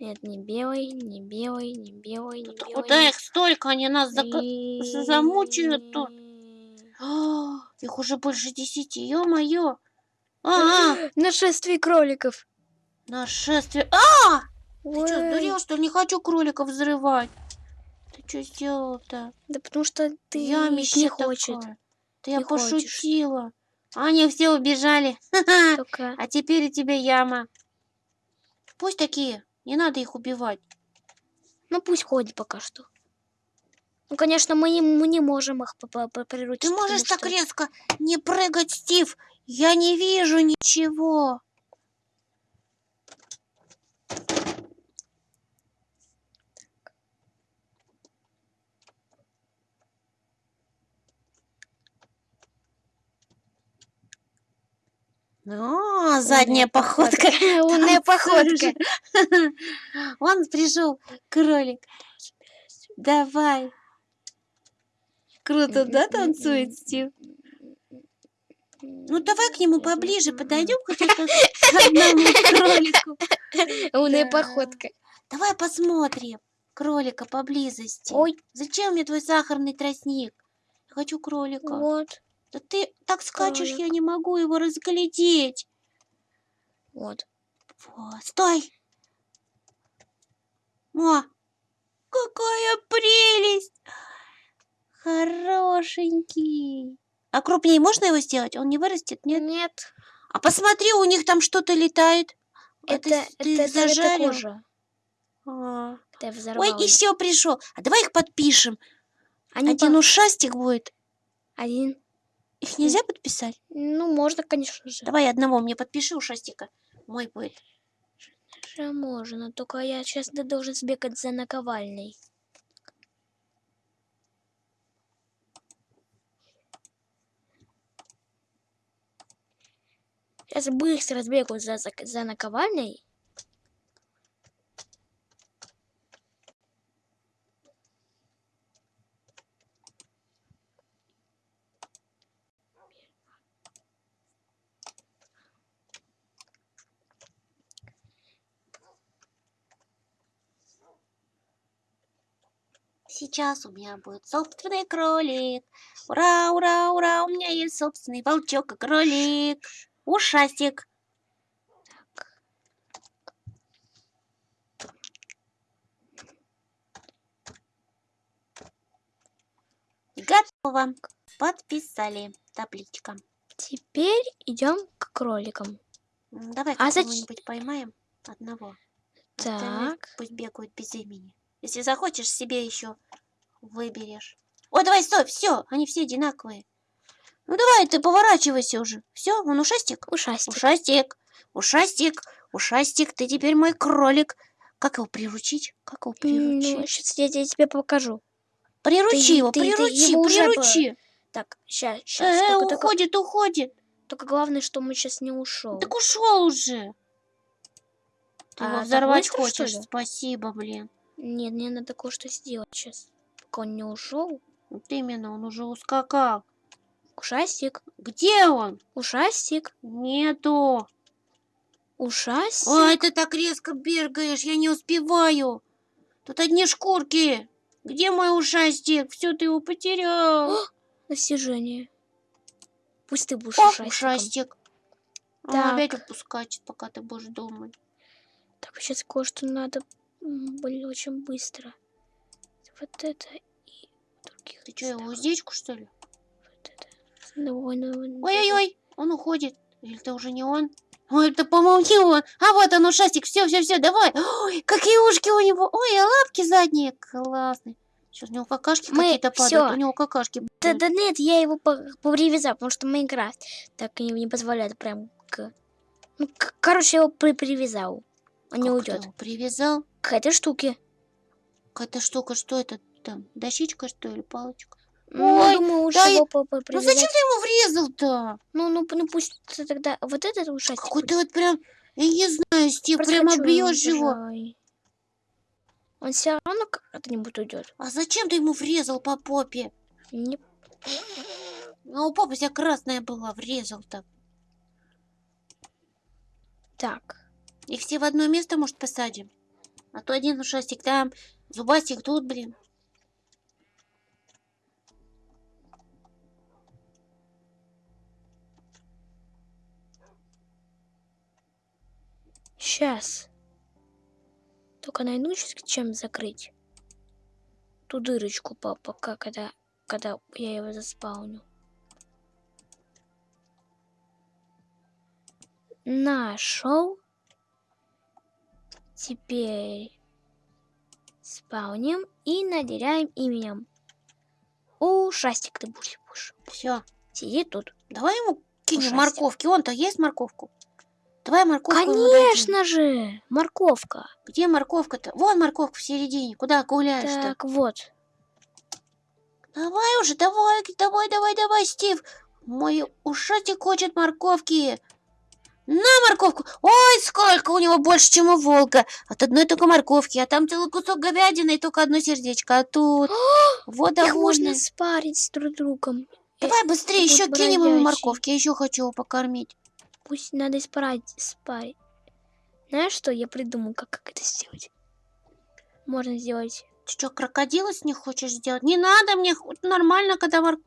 Нет, не белый, не белый, не белый, не белый. куда их столько? Они нас И- замучают тут. А, их уже больше десяти, ё-моё. А, а, Нашествие кроликов. нашествие. А, ты что, сдурел, что ли? Не хочу кроликов взрывать. Ты что сделал-то? Да потому что ты Ямище не хочет. такое. Да я Не хочешь. пошутила. А Они все убежали. Только А теперь и тебе яма. Пусть такие. Не надо их убивать. Ну пусть ходит пока что. Ну, конечно, мы не, мы не можем их приручить. Ты можешь потому так что- резко не прыгать, Стив? Я не вижу ничего. О, задняя походка. Умная походка. Он пришел, кролик. Давай. Круто, да, танцует Стив? Ну, давай к нему поближе подойдем к одному кролику. Умная походка. Давай посмотрим кролика поблизости. Ой, Зачем мне твой сахарный тростник? Я хочу кролика. вот, Да ты так скачешь, я Кролик. не могу его разглядеть. вот. Во, стой! О, какая прелесть! Хорошенький. А крупнее можно его сделать? Он не вырастет, нет? Нет, А посмотри, у них там что-то летает. А это, это, ты это, это зажарил? кожа. А. Когда я Ой, еще пришел. А давай их подпишем. Они Один по- ушастик будет. Один. Их нельзя подписать? Ну, можно, конечно же. Давай одного мне подпиши ушастика. Мой будет. Же можно, только я сейчас должен сбегать за наковальней. Сейчас быстро сбегаю за, за, за наковальней. Сейчас у меня будет собственный кролик. Ура, ура, ура, у меня есть собственный волчок и кролик. Ушастик. Готово. Подписали. Табличка. Теперь идем к кроликам. Давай А зач- какого-нибудь поймаем. Одного. Так. Пусть бегают без имени. Если захочешь, себе еще выберешь. О, давай, стой, все, они все одинаковые. Ну давай, ты поворачивайся уже. Все, он ушастик. Ушастик. Ушастик, ушастик, ушастик, ты теперь мой кролик. Как его приручить? Как его Ну, приручить? сейчас я, тебе- тебе покажу. Приручи ты- его, ты- ты приручи, уже приручи. Так, сейчас, Э, сейчас. только, только- уходит, уходит. только главное, что мы сейчас не ушел. Так ушел уже. Ты А, его взорвать быстро, хочешь? Спасибо, блин. Нет, мне надо кое-что сделать сейчас. Он не ушел. Вот именно, он уже ускакал. Ушастик, Где он? ушастик, Нету. ушастик. Ой, ты так резко бегаешь, я не успеваю. Тут одни шкурки. Где мой ушастик? Все, ты его потерял. Достижение. Пусть ты будешь О, ушастиком. ушастик. Так. опять отпускать, пока ты будешь думать. Так, сейчас кое-что надо блин, очень быстро. Вот это и других. Ты что, его уздечку, что ли? Вот это. Давай, давай, давай. Ой-ой-ой, он уходит. Или это уже не он? Ой, это, по-моему, не он. А вот он, ушастик. Все, все, все, давай. Ой, какие ушки у него. Ой, а лапки задние. Классные. Сейчас у него какашки Мы- какие-то падают. всё. У него какашки. Да, да нет, я его привязал, потому что Майнкрафт так не, не позволяет прям к... Ну, к- короче, я его при- привязал. Он не Как ты уйдет. привязал. К этой штуке. Какая-то штука, что это там? Дощечка, что ли, палочка? Ну, Ой, думаю, лучше да его по- Ну зачем ты ему врезал-то? Ну, ну, ну пусть тогда вот этот ушастик. Какой ты вот прям, я не знаю, Стив, прямо хочу бьешь его. Он все равно как-нибудь уйдет. А зачем ты ему врезал по попе? Не... А у попы вся красная была, врезал так. Так. Их все в одно место, может, посадим? А то один ушастик там, зубастик тут, блин. Сейчас. Только найду чем закрыть. Ту дырочку, пока, когда, когда я его заспауню. Нашел. Теперь спауним и наделяем именем. Ушастик ты будешь. будешь. Все. Сиди тут. Давай ему кинем Ушастик. морковки. Он-то есть морковку? Давай морковку. Конечно же, морковка. Где морковка-то? Вон морковка в середине. Куда гуляешь-то? Так, вот. Давай уже, давай, давай, давай, давай, Стив. Мой ушастик хочет морковки. На морковку. Ой, сколько у него больше, чем у волка. От одной только морковки, а там целый кусок говядины и только одно сердечко. А тут вот Их можно спарить с друг другом. Давай быстрее, еще кинем ему морковки. Я еще хочу его покормить. Пусть надо спарить, спарить. Знаешь что, я придумал, как, как это сделать. Можно сделать. Ты что, крокодила с них хочешь сделать? Не надо мне нормально, когда мор...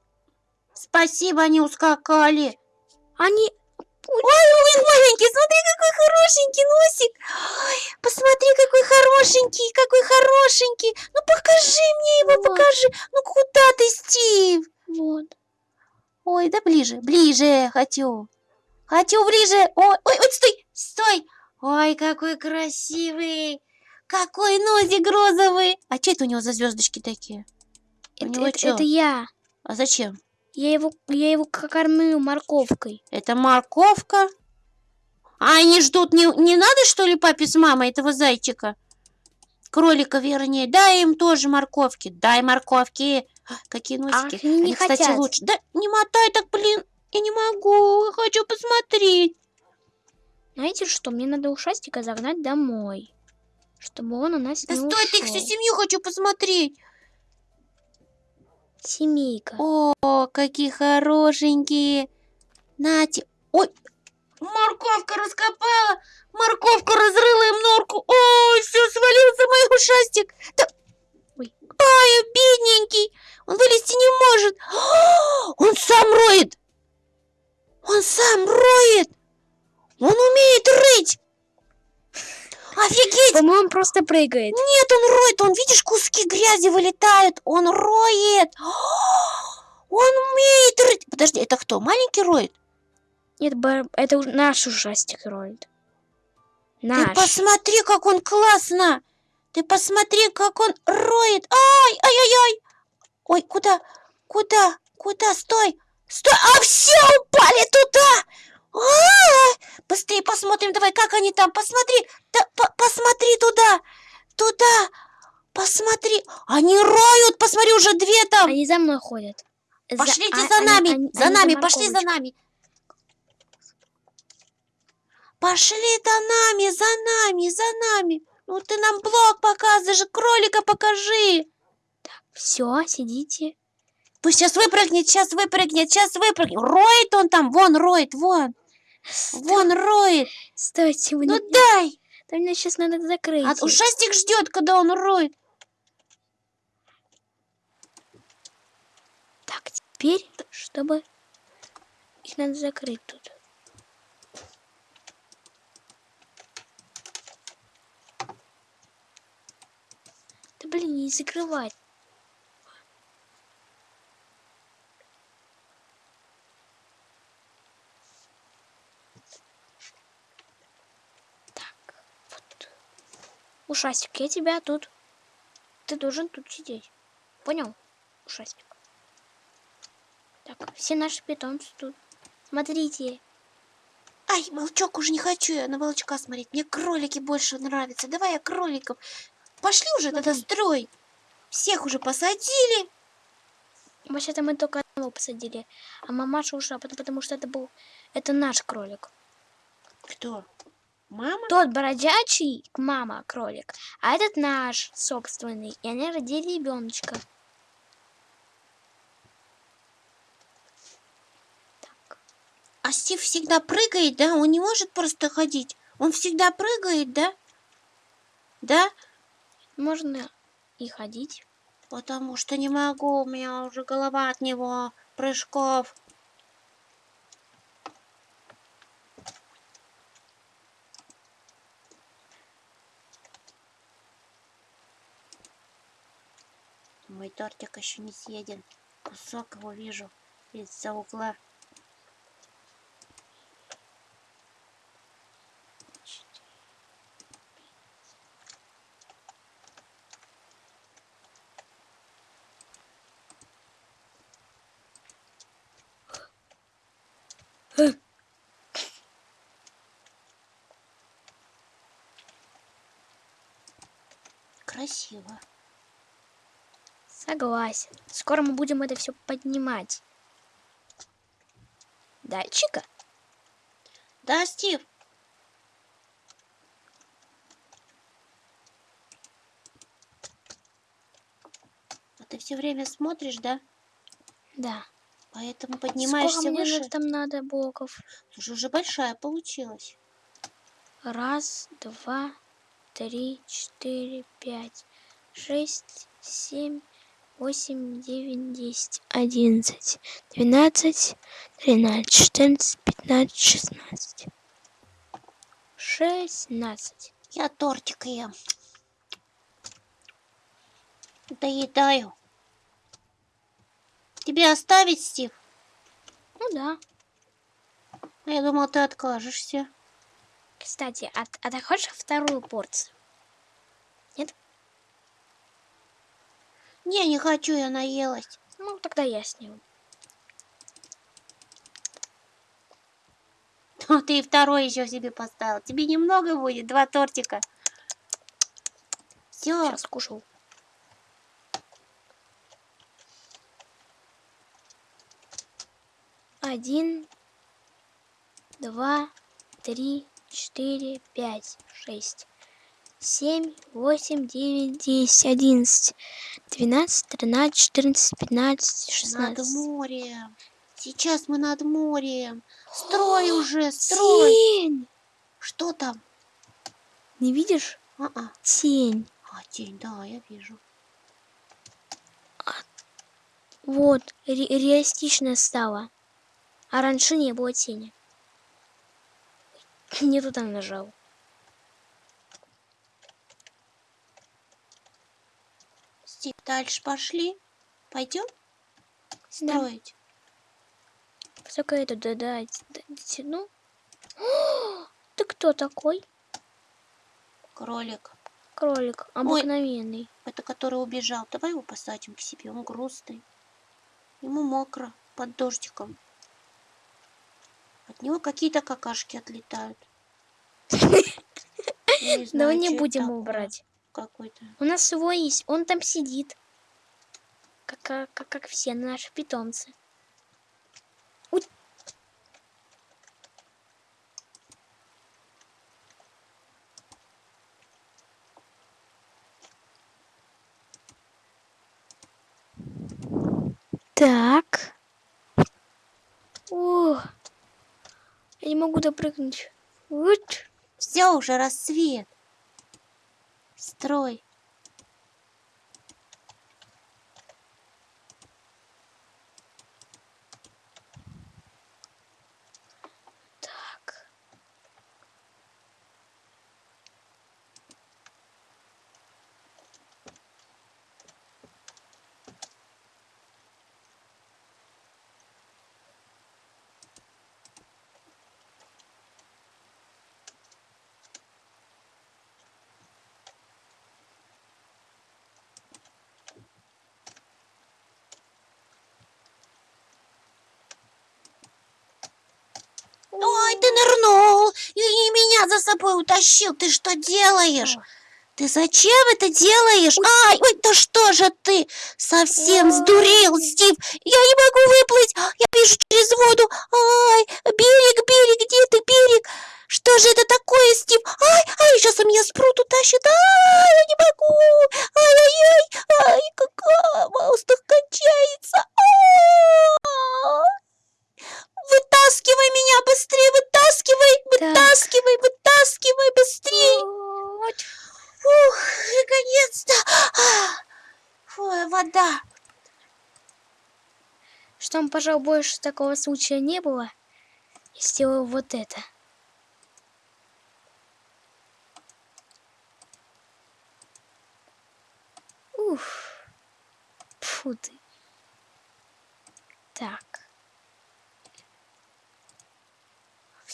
Спасибо, они ускакали. Они... Ой, ой, маленький, смотри, какой хорошенький носик. Ой, посмотри, какой хорошенький, какой хорошенький. Ну покажи мне его, Вот. покажи. Ну куда ты, Стив? Вот. Ой, да ближе, ближе хочу. Хочу ближе. Ой, ой, ой, стой, стой. Ой, какой красивый. Какой носик розовый. А что это у него за звездочки такие? У Это, него это- чё? это я. А зачем? Я его, я его кормлю морковкой. Это морковка. А они ждут, не, не надо, что ли, папе с мамой этого зайчика? Кролика, вернее. Дай им тоже морковки. Дай морковки. А, Какие носики. они не кстати, хотят. лучше. Да не мотай так, блин. Я не могу. Я хочу посмотреть. Знаете что, мне надо ушастика загнать домой. Чтобы он у нас Да не стой, ты их всю ушел. семью хочу посмотреть. Семейка. О, какие хорошенькие. Нате. Ой, морковка раскопала. Морковка разрыла им норку. Ой, все, свалился мой ушастик. Да... Ой. Ай, бедненький. Он вылезти не может. А, Он сам роет. Он сам роет. Он умеет рыть. Офигеть. По-моему, он просто прыгает. Нет, он роет, он, видишь, куски грязи вылетают, он роет. Он умеет рыть. Подожди, это кто, маленький роет? Нет, это наш ужастик роет. Ты Наш. посмотри, как он классно. Ты посмотри, как он роет. Ай, ай, ай, ай. Ой, куда, куда, куда, стой, стой. А все, упали туда. А, Быстрее посмотрим, давай, как они там, посмотри, да, по- посмотри туда, туда, посмотри. Они роют, посмотри, уже две там. Они за мной ходят. За- Пошлите а- за они- нами, они- за они нами, пошли за нами. Пошли за нами, за нами, за нами. Ну ты нам блок показываешь, кролика покажи. Все, сидите. Пусть сейчас выпрыгнет, сейчас выпрыгнет, сейчас выпрыгнет. Роет он там, вон роет, вон. Вон роет. Стойте, вы Ну не- дай. Да мне сейчас надо закрыть. А ушастик ждет, когда он роет. Так, теперь, чтобы их надо закрыть тут. Да блин, не закрывать. Ушастик, я тебя тут. Ты должен тут сидеть. Понял? Ушастик. Так, все наши питомцы тут. Смотрите. Ай, волчок уже не хочу я на волчка смотреть. Мне кролики больше нравятся. Давай я кроликов. Пошли уже тогда Смотри. строй. Всех уже посадили. Вообще-то мы только одного посадили. А мамаша ушла, потому что это был... Это наш кролик. Кто? Мама? Тот бродячий, мама кролик. А этот наш собственный. И они родили ребеночка. Так. А Стив всегда прыгает, да? Он не может просто ходить. Он всегда прыгает, да? Да? Можно и ходить. Потому что не могу, у меня уже голова от него прыжков. Мой тортик еще не съеден. Кусок его вижу из-за угла. Красиво. Согласен. Скоро мы будем это все поднимать. Дальчика? Да, Стив? А ты все время смотришь, да? Да. Поэтому поднимаешься Сколько мне выше. надо там надо блоков? Слушай, уже большая получилась. Раз, два, три, четыре, пять, шесть, семь, восемь, девять, десять, одиннадцать, двенадцать, тринадцать, четырнадцать, пятнадцать, шестнадцать. Шестнадцать. Я тортик ем. Доедаю. Тебе оставить, Стив? Ну да. А Я думал, ты откажешься. Кстати, а, а ты хочешь вторую порцию? Не, не хочу, я наелась. Ну, тогда я сниму. Ну, ты и второй еще себе поставил. Тебе немного будет, два тортика. Все, Сейчас кушал. Один, два, три, четыре, пять, шесть, семь, восемь, девять, десять, одиннадцать, двенадцать, тринадцать, четырнадцать, пятнадцать, над шестнадцать. морем. Сейчас мы над морем. Строй уже, строй. Тень! Что там? Не видишь? А-а. Тень. А, тень, да, я вижу. Вот, ре- реалистично стало. А раньше не было тени. Не туда нажал. Стив, дальше пошли. Пойдем Да. строить. Только это да, да, д- дотяну. О, Ты кто такой? Кролик. Кролик, обыкновенный. Это который убежал. Давай его посадим к себе. Он грустный. Ему мокро под дождиком. От него какие-то какашки отлетают. Я не знаю, будем его брать. Какой-то. У нас свой есть, он там сидит. Как, как, как, все наши питомцы. Уй. Так. О, я не могу допрыгнуть. Вот. Все, уже рассвет. Строй. Так. Ой, ты нырнул и, и меня за собой утащил. Ты что делаешь? Ты зачем это делаешь? Ай, ой, да что же ты? Совсем сдурел, Стив. Я не могу выплыть. Я вижу через воду. Ай, берег, берег, где ты, берег? Что же это такое, Стив? Ай, ай, сейчас у меня спрут утащит. Ай, я не могу. Ай-яй-яй. Ай, какая воздух кончается. Ай. Вытаскивай меня быстрее, вытаскивай, вытаскивай, вытаскивай быстрее. Вот. Ух, наконец-то. А, Фу, вода. Чтобы, пожалуй, больше такого случая не было, я сделаю вот это. Уф. Фу ты. Так.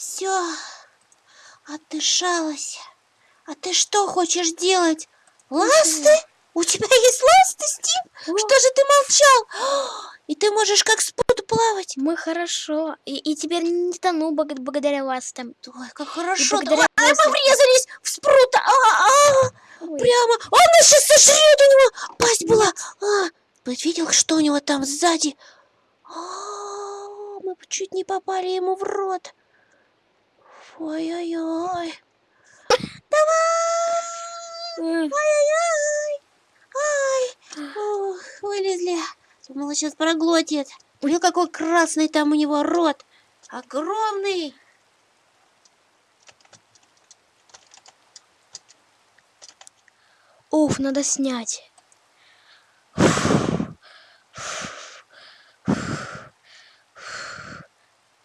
Все, отдышалась. А ты что хочешь делать? Ласты? У тебя есть ласты, Стив? О, Что же ты молчал? И ты можешь как спут плавать. Мы хорошо. И, и теперь не тону благодаря вас там. Ой, как хорошо. благодаря Ой, ластам. мы врезались в спрута. А, а, Ой. прямо. Он нас сейчас сожрет. У него пасть была. А, ты видел, что у него там сзади? А, мы чуть не попали ему в рот. Ой-ой-ой. Э, Ой-ой-ой. Ай. Ух, вылезли. Думала, сейчас проглотит. Ой, какой красный там у него рот. Огромный. Уф, надо снять.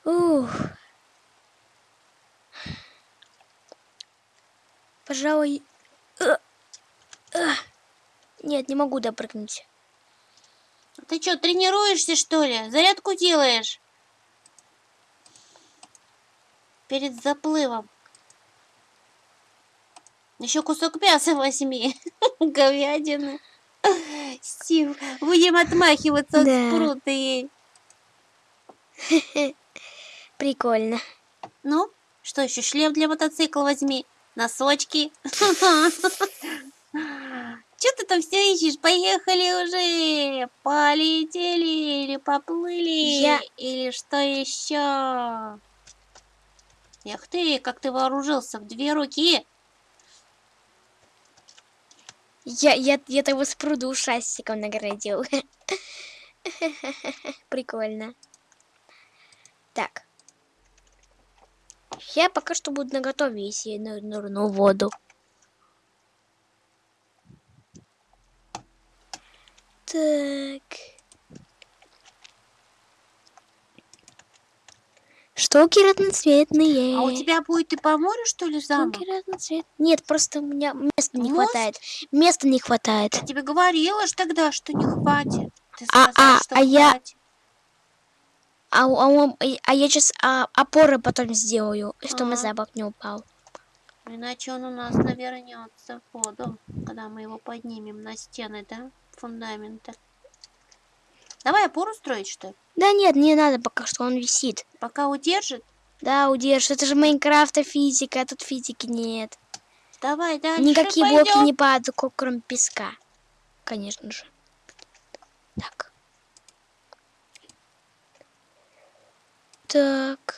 Ух. Пожалуй... э, э. Нет, не могу допрыгнуть. Ты что, тренируешься, что ли? Зарядку делаешь? Перед заплывом. Еще кусок мяса возьми. Говядины. Стив, будем отмахиваться Да. с прута ей. Прикольно. Ну, что еще? Шлем для мотоцикла возьми. Носочки. Че ты там все ищешь? Поехали уже. Полетели или поплыли. Я- Или что еще? Эх ты, как ты вооружился в две руки. Я, я, я того с пруду ушастиком наградил. Прикольно. Так. Я пока что буду наготове, если я ныр- нырну в воду. Так. Штуки разноцветные. А у тебя будет и по морю, что ли, замок? Штуки разноцветные. Нет, просто у меня места не Мост? хватает. Места не хватает. Я тебе говорила ж тогда, что не хватит. Ты А- сказала, а- а я- хватит. А, а, а я сейчас опоры потом сделаю, чтобы Ага. запах не упал. Иначе он у нас навернется в воду, когда мы его поднимем на стены, да? Фундамента. Давай опору строить, что ли? Да нет, не надо пока что, он висит. Пока удержит. Да, удержишь. Это же Майнкрафта физика, а тут физики нет. Давай дальше Никакие блоки пойдем. не падают, кроме песка. Конечно же. Так. Так.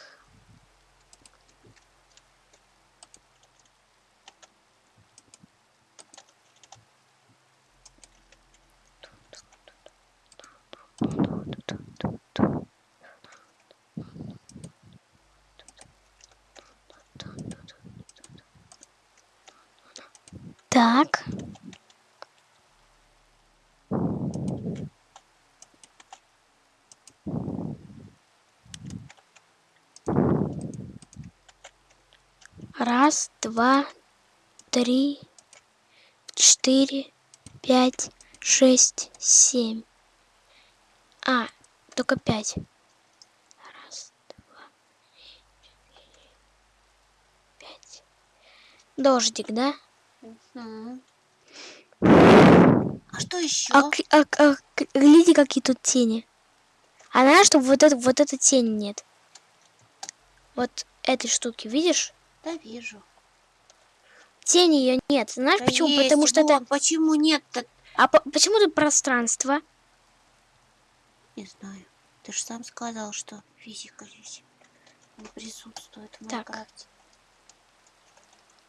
Так. Раз, два, три, четыре, пять, шесть, семь. А, только пять. Раз, два, четыре, пять. Дождик, да? А что еще? А, а, а, к- глядите, какие тут тени. А знаешь, что вот, это, вот этой тени нет? Вот этой штуки, видишь? Да вижу. Тени ее нет. Знаешь Да почему? есть, Потому что это... вон, Почему нет-то? А по- почему тут пространство? Не знаю. Ты же сам сказал, что физика здесь не присутствует в Так. Майнкрафте.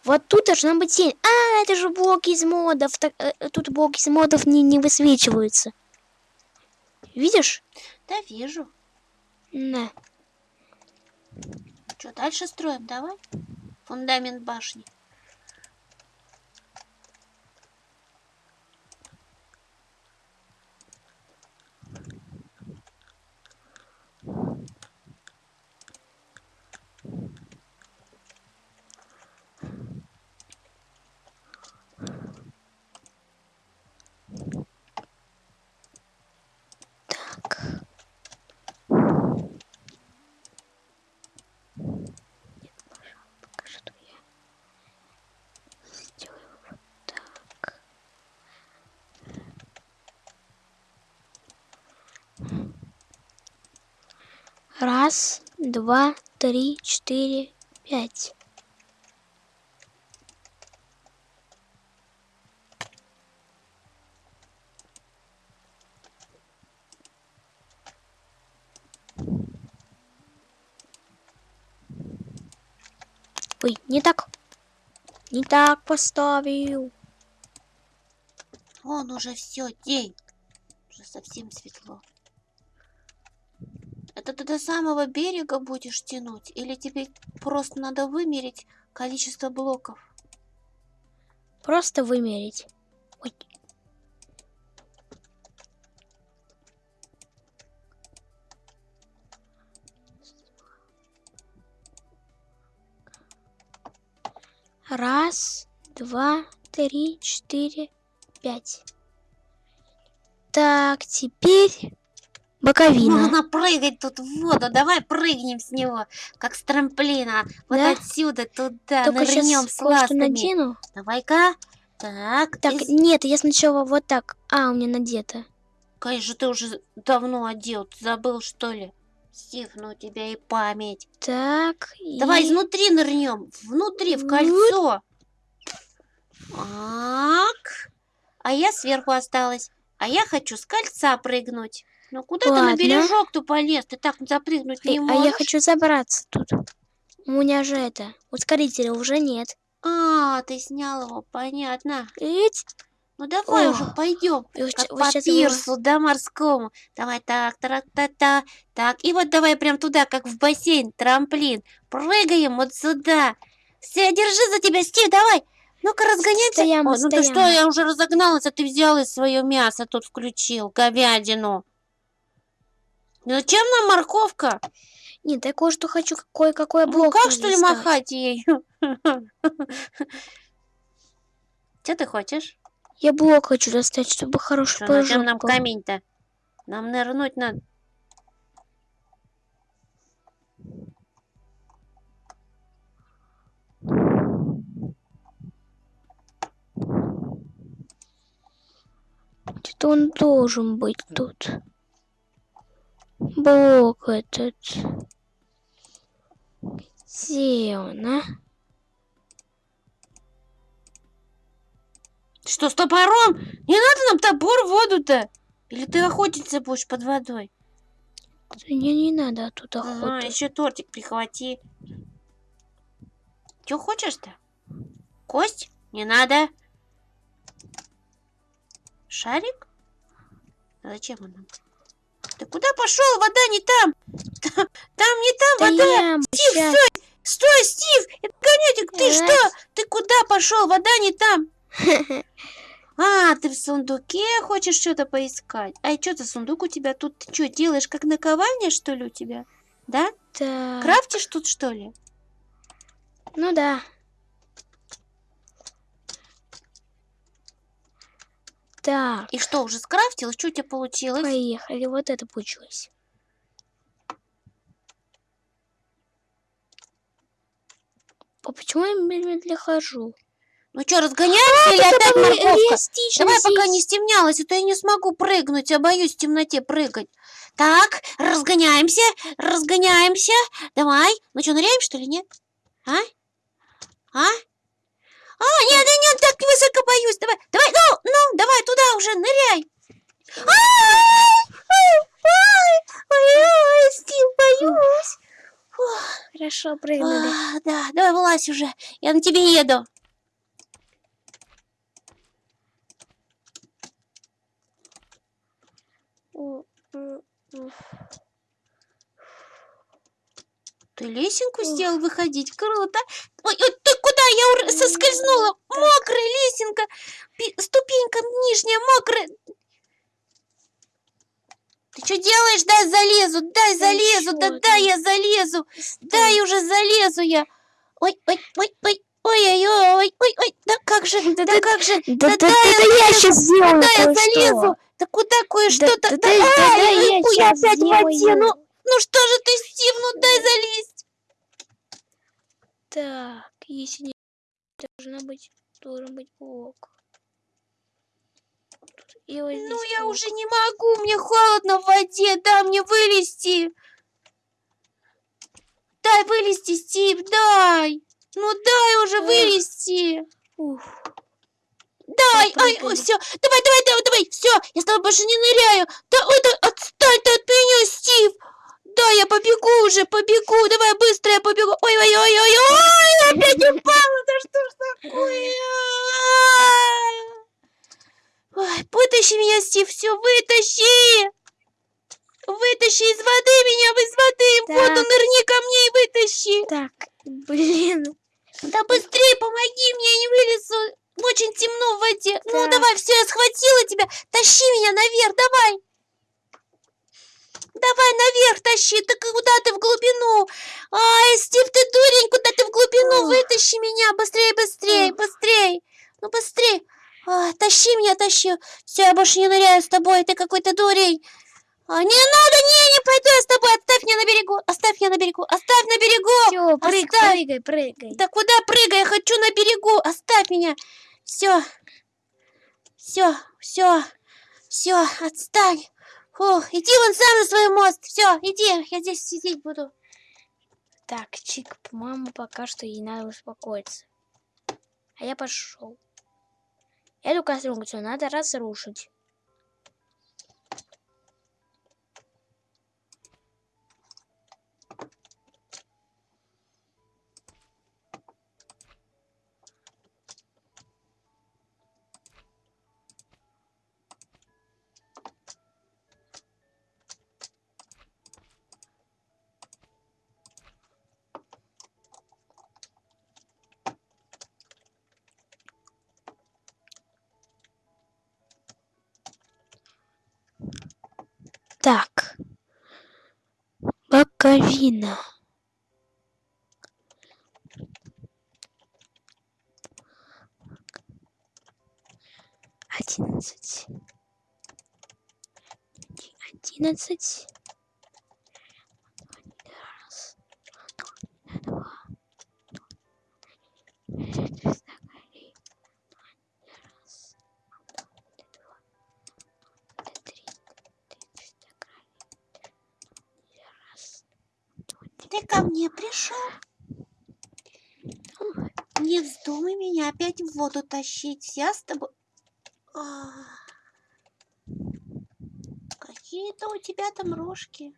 Вот тут должна быть тень. А, это же блоки из модов. Так, э, э, тут блоки из модов не, не высвечиваются. Видишь? Да вижу. Да. Что, дальше строим? Давай. Фундамент башни. Раз, два, три, четыре, пять. Ой, не так. Не так поставил. Вон уже все, день. Уже совсем светло. Это ты до самого берега будешь тянуть? Или тебе просто надо вымерить количество блоков? Просто вымерить. Ой. Раз, два, три, четыре, пять. Так, теперь боковина. Можно прыгать тут в воду. Давай прыгнем с него, как с трамплина. Вот Да? отсюда туда, Только нырнем сейчас с ластами. Давай-ка. Так, Так, и- нет, я сначала вот так. А, у меня надето. Конечно, ты уже давно одел. Ты забыл, что ли? Стив, ну у тебя и память. Так, Давай и- изнутри нырнем. Внутри, в Вот. кольцо. Так. А я сверху осталась. А я хочу с кольца прыгнуть. Ну куда ты на Ладно. бережок-то полез? Ты так запрыгнуть не Эй, а можешь. я хочу забраться тут. У меня же это, ускорителя уже нет. А, ты снял его, понятно. Ведь Ну давай Ох. уже пойдем. Как по пирсу, да, морскому. Давай так, так, так, так. Так, и вот давай прям туда, как в бассейн, трамплин. Прыгаем вот сюда. Все, держи за тебя, Стив, давай. Ну-ка, разгоняемся. Стоям, Ой, ну ты что, я уже разогналась, а ты взял и свое мясо тут включил, говядину. Ну зачем нам морковка? Нет, я кое-что хочу, кое-какой Ну блок как, надо что ли, достать. махать ей? Что ты хочешь? Я блок хочу достать, чтобы хороший Что, зачем прыжок нам был. камень-то? Нам нырнуть надо. Где-то он должен быть тут. Блок этот. Где он, а? Что, с топором? Не надо нам топор в воду-то. Или ты охотиться будешь под водой? Мне не надо тут А, охоту. еще тортик прихвати. Че хочешь-то? Кость? Не надо. Шарик? А зачем он нам? Ты куда пошел? Вода не там. Там, там не там вода. Стоям, Стив, стой! Стой, Стив! Это конетик, ты Раз. что? Ты куда пошел? Вода не там. А, ты в сундуке хочешь что-то поискать? А что за сундук у тебя тут? Ты что, делаешь как наковальня, что ли, у тебя? Да? Так, Крафтишь тут, что ли? ну да. Так, И что, уже скрафтил? Что у тебя получилось? поехали. Вот это получилось. А почему я медленно хожу? Ну что, разгоняемся или опять морковка? Давай, пока здесь. не стемнялось, а то я не смогу прыгнуть, я боюсь в темноте прыгать. Так, разгоняемся, разгоняемся. Давай. Ну что, ныряем, что ли, нет? А? А? А, нет, нет, нет, так высоко боюсь. Давай, давай, ну, ну, давай туда уже, ныряй. Ай, ой, ой, Стив, боюсь. Хорошо, прыгнули. А, да, давай вылазь уже, я на тебе еду. М, м. Ты лесенку сделал выходить? Круто. Ой, ой, ты куда? Я ур- соскользнула. Мокрая лесенка. Ступенька нижняя мокрая. Ты что делаешь? Дай залезу, дай залезу, да дай я залезу, дай уже залезу я. Ой, ой, ой, ой, ой, ой, ой, ой, ой, да как же, да, да- как же, Да, да, да да, я да, я сейчас сделаю да я залезу, да куда кое-что-то, да, да, да, да, да, ай, я ой, щас опять в воде, сделаю. ну, ну что же ты, Стив, ну дай залезть. Так, если не должна быть, должен быть блок. И вот Ну, я блок. уже не могу, мне холодно в воде, дай мне вылезти. Дай вылезти, Стив, дай. Ну, дай уже Эх. вылезти. Уф, Дай, ай, Попрыгали. все, давай, давай, давай, давай, все, я с тобой больше не ныряю. Да, ой, да, отстань ты от меня, Стив. Да, я побегу уже, побегу. Давай быстро я побегу. Ой-ой-ой-ой-ой, опять упала. Да что ж такое? Ой, вытащи меня, Стив, все, вытащи. Вытащи из воды меня, из воды. Так. Вот он, нырни ко мне и вытащи. Так, блин. Да быстрее помоги мне, я не вылезу. Очень темно в воде. Ну, так. Ну, давай, все, я схватила тебя. Тащи меня наверх, давай. Давай наверх тащи. Ты куда ты в глубину? Ай, Стив, ты дурень, куда ты в глубину? Вытащи меня, быстрее, быстрее, быстрее. Ну быстрее. А, тащи меня, тащи. Все, я больше не ныряю с тобой, ты какой-то дурень. А, не надо, не, не пойду я с тобой. Оставь меня на берегу, оставь меня на берегу, оставь на берегу. Все, прыг, оставь. прыгай, прыгай. Да куда прыгай? Я хочу на берегу. Оставь меня. Все. Все, все, все, отстань. Фух, иди вон сам на свой мост. Все, иди, я здесь сидеть буду. Так, Чик, по-моему, пока что ей надо успокоиться. А я пошел. Эту конструкцию надо разрушить. Боковина. Одиннадцать. Оди- Одиннадцать. Тащить. Я с тобой... А. Какие-то у тебя там рожки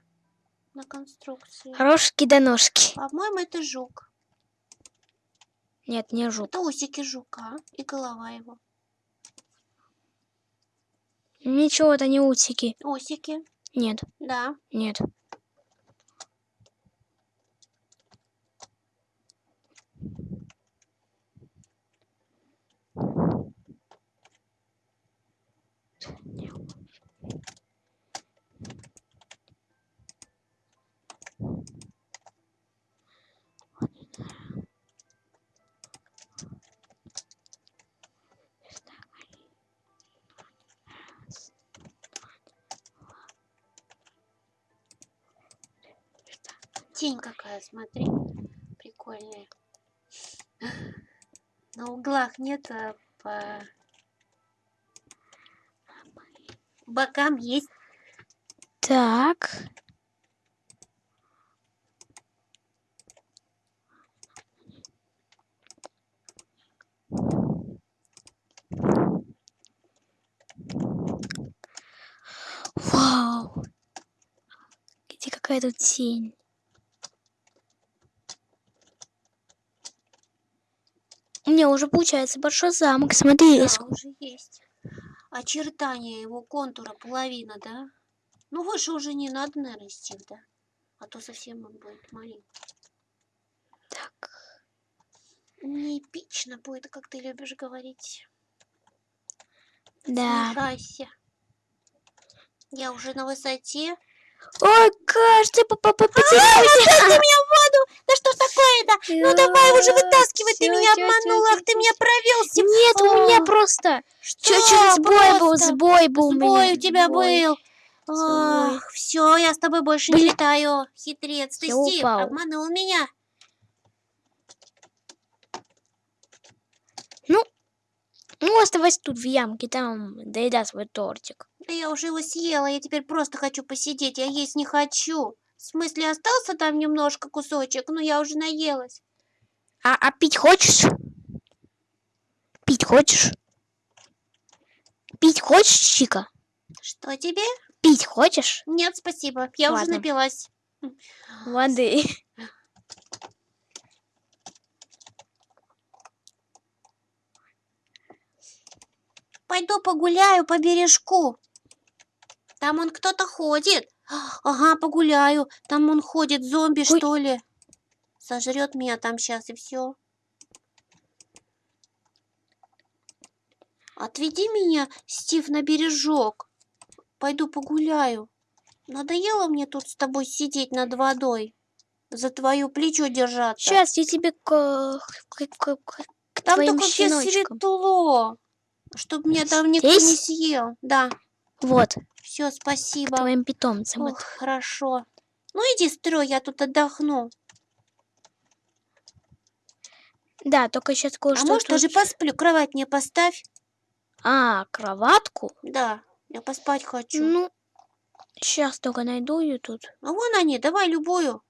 на конструкции. Рожки до ножки. По-моему, это жук. Нет, не жук. Это усики жука и голова его. Ничего, это не утики. Усики, Нет, да. нет. Тень какая, смотри. Прикольная. На углах нет, а по бокам есть. Так. Вау. Где какая тут тень? Меня уже получается большой замок. Смотри, Да, ск- уже есть. Очертания его контура половина, да? Ну, выше уже не надо, наверное, Стив, да? А то совсем он будет маленький. Так. Не эпично будет, как ты любишь говорить. Да. Снижайся. Я уже на высоте. Ой, кажется, Ты потерялся. меня в воду! Да что ж такое-то? Ну давай уже вытаскивай, ты меня обманул, ах ты меня провел. Нет, у меня О, просто Что? чуть-чуть сбой был, сбой был у меня. Сбой у тебя был. Ах, все, я с тобой больше не летаю. Хитрец, ты Стив, обманул меня. Ну, оставайся тут в ямке, там доедай свой тортик. Да я уже его съела, я теперь просто хочу посидеть, я есть не хочу. В смысле, остался там немножко кусочек, но я уже наелась. А, а пить хочешь? Пить хочешь? Пить хочешь, Чика? Что тебе? Пить хочешь? Нет, спасибо, я уже Ладно. напилась. Воды. Пойду погуляю по бережку. Там он кто-то ходит. Ага, погуляю. Там он ходит, зомби, Ой. что ли. Сожрет меня там сейчас, и все. Отведи меня, Стив, на бережок. Пойду погуляю. Надоело мне тут с тобой сидеть над водой. За твое плечо держаться. Сейчас я тебе к, к, к- к- Там только щеночкам. светло. Чтоб меня там никто не Здесь? съел. Да, Вот, все, к спасибо. твоим питомцам. Ох, хорошо. Ну иди строй, я тут отдохну. Да, только сейчас А кое-что может, тут- даже посплю. Кровать мне поставь. А, кроватку? Да, я поспать хочу. Ну, сейчас только найду ее тут. А вон они, давай любую.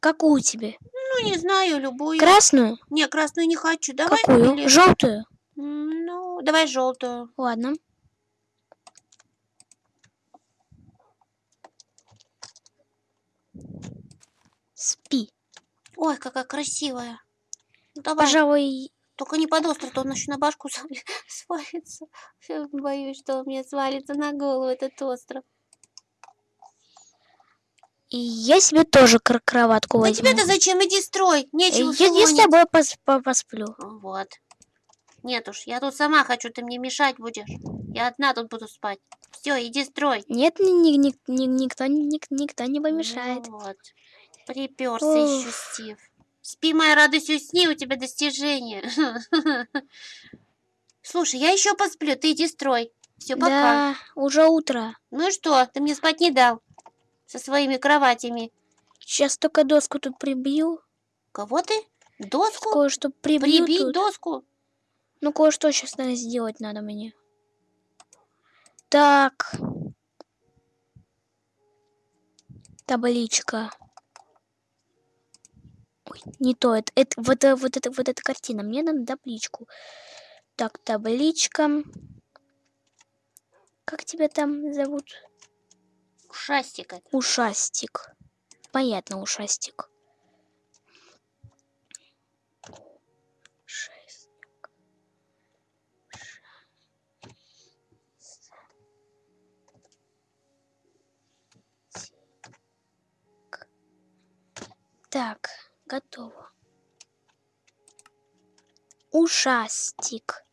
Какую тебе? Ну, не знаю, любую. Красную? Не, красную не хочу. Давай Какую? или- Желтую? М, Ну, давай желтую. Ладно. Спи. Ой, какая красивая. Ну, давай. Пожалуй, Только не под остров, то он еще на башку свалится. Боюсь, что он мне свалится на голову этот остров. и я себе тоже кр- кроватку возьму. тебе-то зачем? Иди строй. Нечего я, я с тобой пос- по- посплю. Вот. Нет уж, я тут сама хочу, ты мне мешать будешь. Я одна тут буду спать. Все, иди строй. Нет, ни, ни- ни- ни- никто, ни- никто не помешает. Вот. Приперся Ох. еще Стив. Спи, моя радость, усни, у тебя достижение. Слушай, я еще посплю, ты иди строй. Все, пока. Да, уже утро. Ну и что, ты мне спать не дал со своими кроватями. Сейчас только доску тут прибью. Кого ты? Доску? Кое-что прибью Прибить тут. доску? Ну, кое-что сейчас надо сделать надо мне. Так. Табличка. Ой, не то. Это, это, вот, э, вот, это, вот эта картина. Мне надо табличку. Так, табличка. Как тебя там зовут? Ушастик это. Ушастик. Понятно. Ушастик. Так, готово. Ушастик.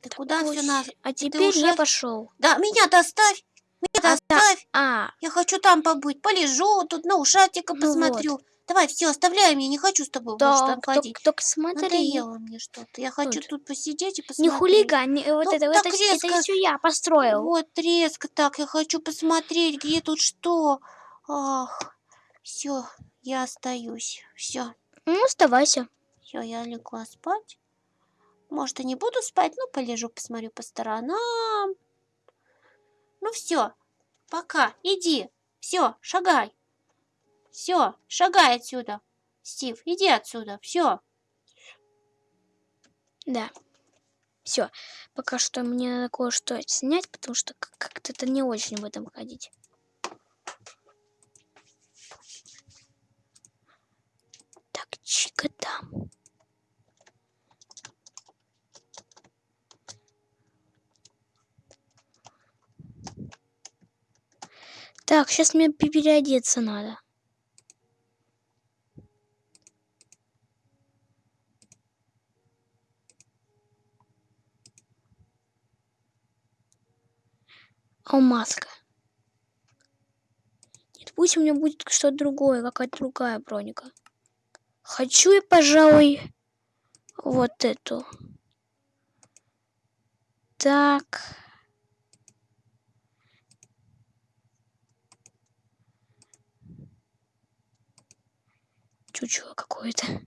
Ты куда все нас? А теперь я ушастик? пошел. Да, меня-то оставь. Меня-то А, та- оставь. А, Я хочу там побыть. Полежу, тут на ушатика Ну посмотрю. Давай, все, оставляй меня. Не хочу с тобой больше там так, ходить. только, только смотри. Надоело мне что-то. Я хочу Тут. тут посидеть и Не посмотреть. хулигань, не- вот Ну, это, вот так это, резко. это все я построил. Вот резко так. Я хочу посмотреть, где тут что. Ах, все, я остаюсь. Все, Ну, оставайся. все, я легла спать. Может, и не буду спать, но полежу, посмотрю по сторонам. Ну все, пока, иди. Все, шагай. Все, шагай отсюда. Стив, иди отсюда. Все. Да. Все. Пока что мне надо кое-что снять, потому что как- как-то это не очень в этом ходить. Так, чика там. Так, сейчас мне пе- переодеться надо. А маска. Нет, пусть у меня будет что-то другое, какая-то другая броника. Хочу я, пожалуй, вот эту. Так. Чучело какое-то.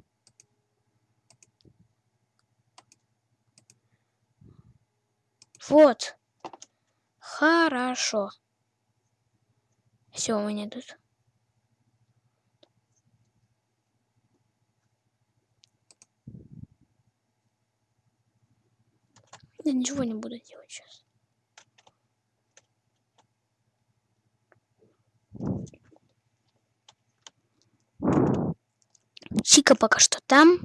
Вот. Хорошо. Все у меня тут. Я ничего не буду делать сейчас. Чика пока что там.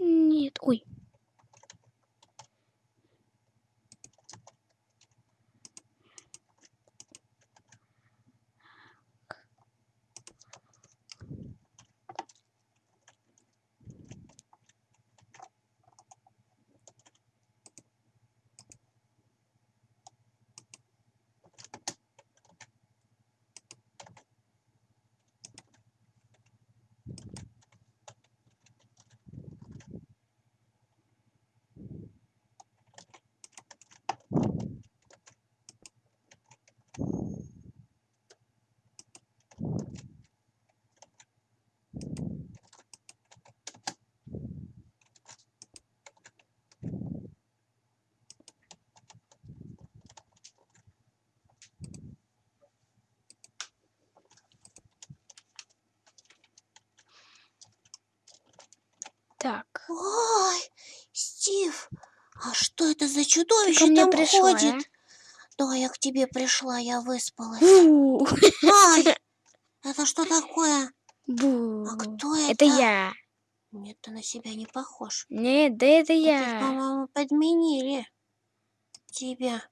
Нет, ой. Чудовище там пришла, ходит? Да, я к тебе пришла, я выспалась. Бу. Ай, это что такое? Бу. А кто это? Это я. Нет, ты на себя не похож. Нет, да это я. по-моему, подменили тебя.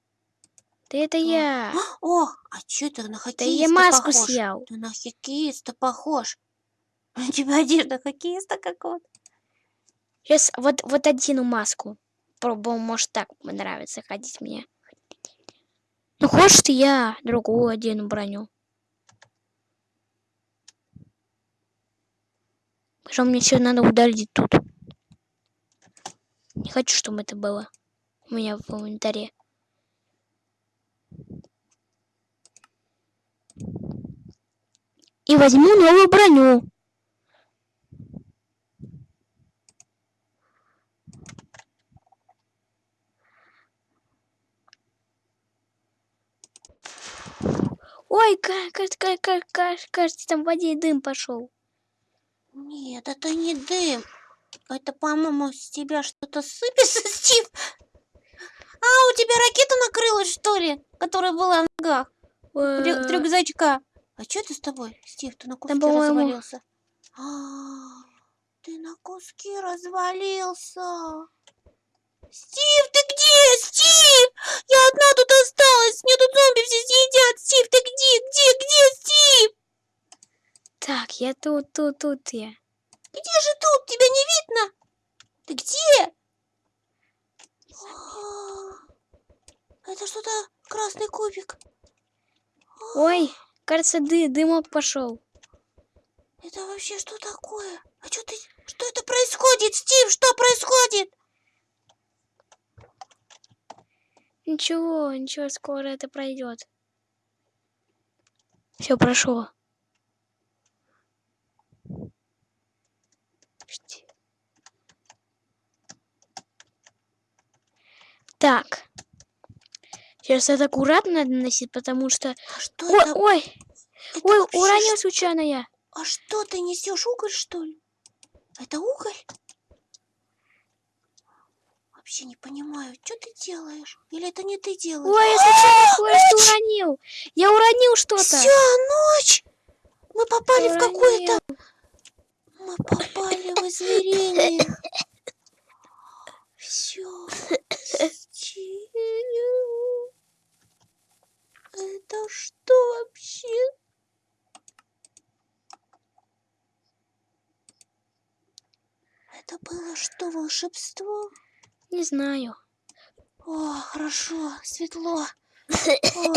Да это я. О, а чё ты на Да хоккеиста я маску похож? съел. Ты на хоккеиста похож. У тебя одежда хоккеиста какого-то. Сейчас вот, вот одену маску. Пробую, может так нравится ходить мне. Ну хочешь я другую одену броню. Что мне все надо удалить тут. Не хочу, чтобы это было у меня в инвентаре. И возьму новую броню. Ой, ка- ка- ка- ка- ка- кажется, там в воде дым пошел. Нет, это не дым. Это, по-моему, с тебя что-то сыпется, Стив. А, у тебя ракета накрылась, что ли? Которая была в ногах. Рю- Э, рюкзачка. А что это с тобой, Стив? Ты на куски по-моему- развалился. А, ты на куски развалился. Стив, ты где? Стив! Я одна тут осталась. Мне тут зомби все съедят. Стив, ты где? Где? Где, Стив? Так, я тут, тут, тут я. Где же тут? Тебя не видно? Ты где? А, Это что-то красный кубик. Ой, кажется, ды, дымок пошел. Это вообще что такое? А что ты... Что это происходит, Стив? Что происходит? Ничего, ничего, скоро это пройдет. Все прошло. Почти. Так. Сейчас это аккуратно надо носить, потому что... А что Ой, это? ой, Это ой, вообще уронил случайно я. А что ты несешь? Уголь, что ли? Это уголь? Вообще не понимаю, что ты делаешь? Или это не ты делаешь? Ой, я случайно кое-что уронил. Я уронил что-то. Все, ночь! Мы попали в какое-то... Мы попали в измерение. Все. Это что вообще? Это было что, волшебство? Не знаю. О, хорошо, светло. О,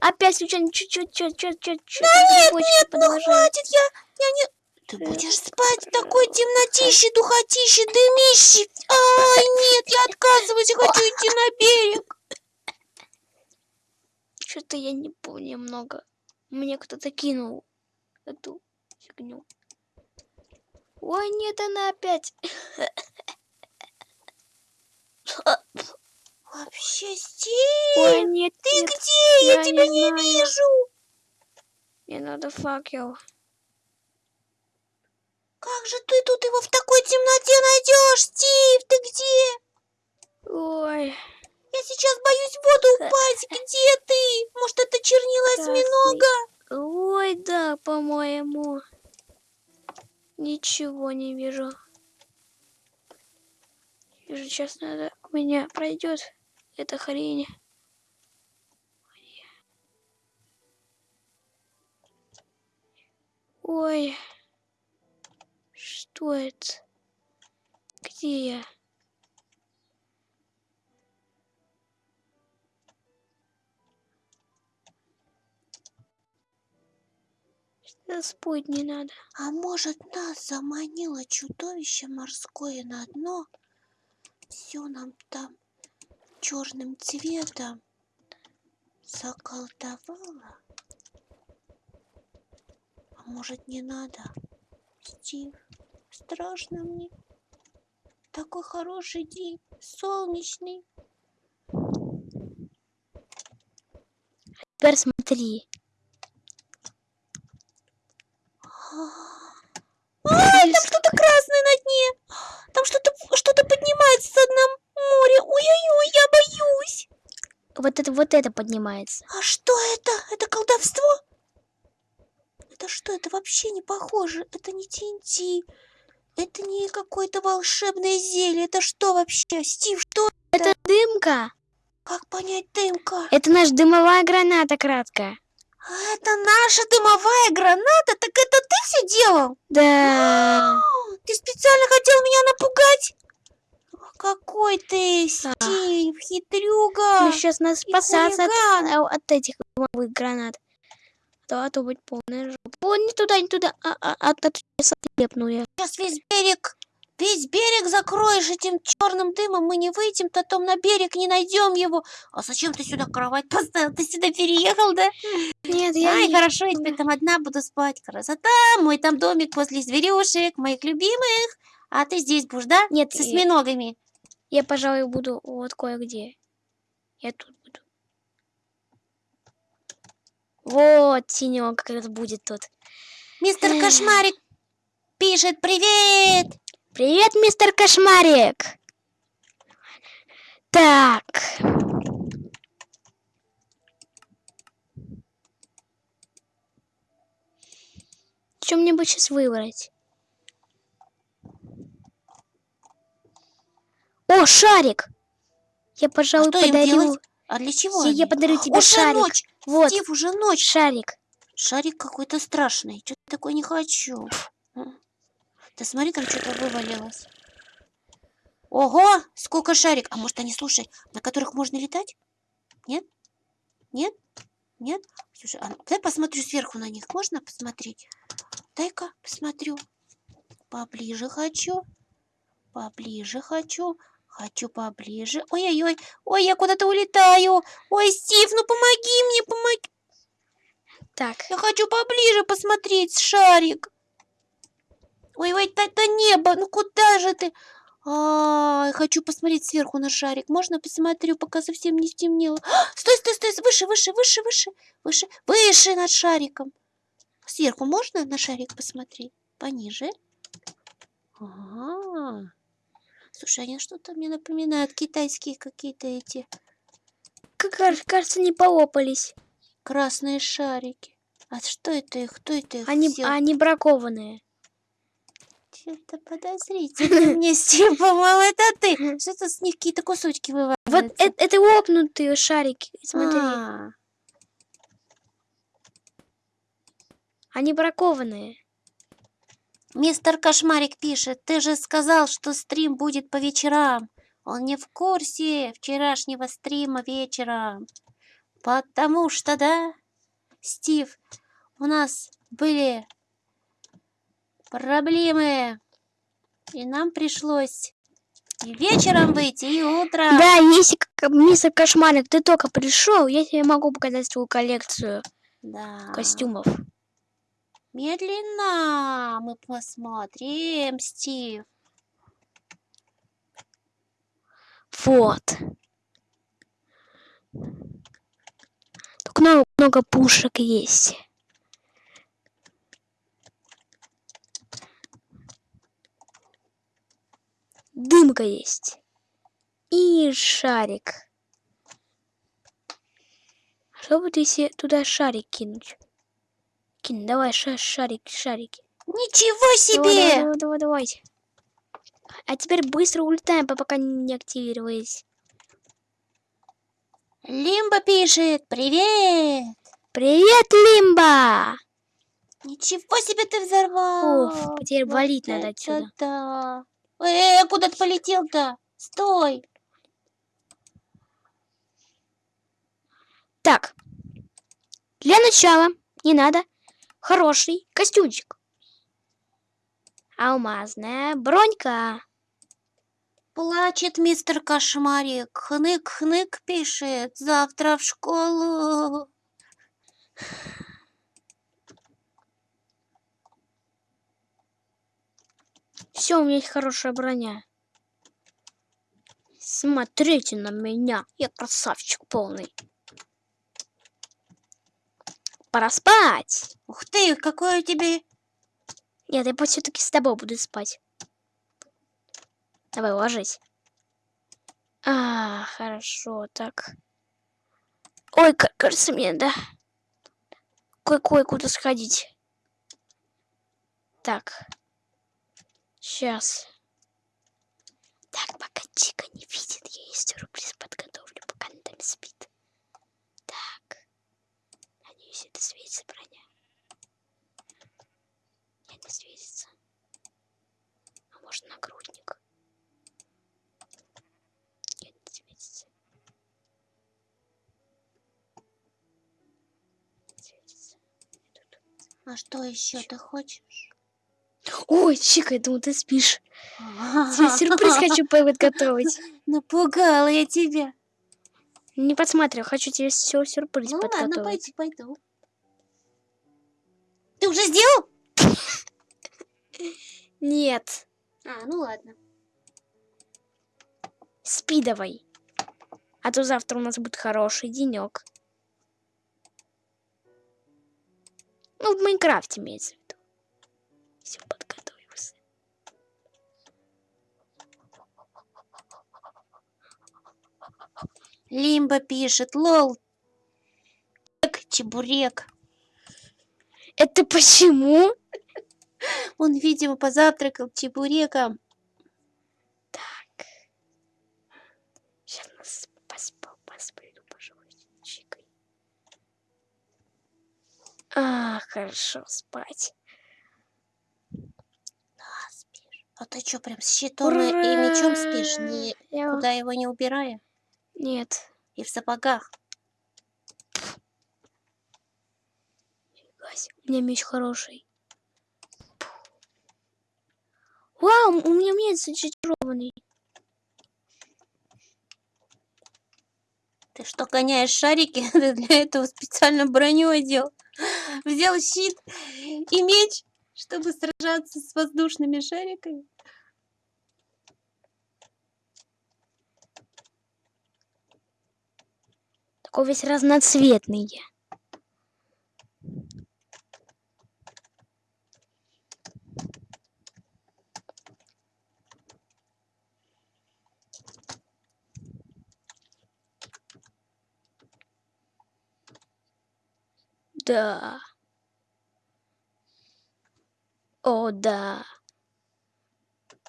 Опять случайно чуть-чуть, чуть-чуть, чуть-чуть. нет, нет, ну хватит, я, я не... Ты будешь спать в такой темнотище, духотище, дымище. Ай, нет, я отказываюсь, я хочу идти на берег. Что-то я не помню много. Мне кто-то кинул эту фигню. Ой, нет, она опять. Вообще, Стив, Ой, нет, ты нет. где? Я, я тебя не не вижу. Мне надо факел. Как же ты тут его в такой темноте найдешь, Стив? Ты где? Ой, Я сейчас боюсь в воду упасть. Где ты? Может, это чернила осьминога? ой, да, по-моему. Ничего не вижу. Уже сейчас надо у меня пройдет эта хрень. Ой, что это? Где я? Что спать не надо. А может, нас заманило чудовище морское на дно? Все нам там черным цветом заколдовало? А может, не надо? Стив, страшно мне. Такой хороший день, солнечный. Теперь смотри. А, там что-то красное на дне. Там что-то что-то поднимается с дна моря. Ой-ой-ой, я боюсь. Вот это вот это поднимается. А что это? Это колдовство? Это что? Это вообще не похоже. Это не ТНТ. Это не какое-то волшебное зелье. Это что вообще? Стив, что? Это дымка. Как понять дымка? Это наша дымовая граната краткая. А это наша дымовая граната? Так это ты все делал? Да. А, Ты специально хотел меня напугать? Какой ты, Да. Стив, хитрюга. Мы сейчас и спасаться от, а, от этих дымовых гранат. А то, а то будет полная жопа. О, не туда, не туда. А, а, а, то сейчас отлепну я. Сейчас весь берег, весь берег закроешь этим черным дымом, мы не выйдем, потом на берег не найдем его. А зачем ты сюда кровать поставил? Ты сюда переехал, да? Нет, я Ай, не- хорошо, я теперь там одна буду спать. Красота, мой там домик возле зверюшек, моих любимых. А ты здесь будешь, да? Нет, С осьминогами. Я, пожалуй, буду вот кое-где. Я тут буду. Вот, синего как раз будет тут. Мистер. Кошмарик пишет привет. Привет, мистер Кошмарик! Так. Что мне бы сейчас выбрать? О, шарик! Я, пожалуй, что им подарю... А для чего? Я- я подарю тебе Уже шарик. ночь. Вот, Стив, уже ночь. шарик. Шарик какой-то страшный. Что-то такое не хочу. Да смотри, там что-то вывалилось. Ого, сколько шарик. А может они, слушай, на которых можно летать? Нет? Нет? Нет? Слушай, а дай посмотрю сверху на них. Можно посмотреть? Дай-ка посмотрю. Поближе хочу. Поближе хочу. Хочу поближе. Ой-ой-ой. Ой, я куда-то улетаю. Ой, Стив, ну помоги мне, помоги. Так, Я хочу поближе посмотреть шарик. Ой, ой, это небо, ну куда же ты? А, хочу посмотреть сверху на шарик. Можно посмотрю, пока совсем не стемнело. А, Стой, стой, стой, выше, выше, выше, выше, выше, выше над шариком. Сверху можно на шарик посмотреть? Пониже. Ага. Слушай, они что-то мне напоминают китайские какие-то эти как кажется, не полопались. красные шарики. А что это их? Кто это их Они, взял? они бракованные. Что-то подозрительно мне, Стив, по-моему, это ты. Что-то с них какие-то кусочки Вот вываливаются. э- это лопнутые шарики. Смотри, А, они бракованные. Мистер Кошмарик пишет, ты же сказал, что стрим будет по вечерам. Он не в курсе вчерашнего стрима вечером. Потому что, да, Стив, у нас были проблемы. И нам пришлось и вечером выйти, и утром. Да, если мистер Кошмарик, ты только пришел, я тебе могу показать свою коллекцию Да. костюмов. Медленно мы посмотрим, Стив. Вот. Тут много, много пушек есть. Дымка есть. И шарик. Что будет, если туда шарик кинуть? Кинь, давай ша- шарик, шарики. Ничего Давай, себе! давай, давай, давай. А теперь быстро улетаем, пока не активировались. Лимба пишет, привет! Привет, Лимба! Ничего себе ты взорвал! Уф, теперь Вот валить надо отсюда. да! Э, куда ты полетел-то? Стой! Так, для начала не надо хороший костюмчик. Алмазная бронька. Плачет мистер Кошмарик. Хнык-хнык пишет. Завтра в школу. Все, у меня есть хорошая броня. Смотрите на меня. Я красавчик полный. Пора спать. Ух ты, какой у тебя... Нет, я все-таки с тобой буду спать. Давай, ложись. А, хорошо, так. Ой, как кажется мне, да? Кое-кое куда сходить. Так. Сейчас. Так, пока Чика не видит, я ей сюрприз подготовлю, пока она там спит. Надеюсь, это светится броня. Нет, не светится. А может нагрудник? Нет, не светится. Не светится. Тут- А что еще ты хочешь? Ой, Чика, я думал, ты спишь. Тебе сюрприз хочу подготовить. Напугала я тебя. Не подсматривай, хочу тебе все сюрприз Ну ладно, подготовить. пойду, пойду. Ты уже сделал? Нет, А, ну ладно. спи давай. А то завтра у нас будет хороший денек. Ну, в Майнкрафте имеется Лимба пишет, лол. Чебурек, Чебурек. Это почему? Он, видимо, позавтракал чебуреком. Так. Сейчас нас поспал, посплю, пожалуй, с Чикой. А, хорошо, спать. А, спишь. А ты что, прям с щитом и, и мечом спишь, Ура! ни- Я- его не убирая? Нет. И в сапогах? Фига У меня меч хороший. Вау, у меня меч зачарованный. Ты что, гоняешь шарики? Ты для этого специально броню одел. Взял щит и меч, чтобы сражаться с воздушными шариками. Такой весь разноцветный. Да. О, да.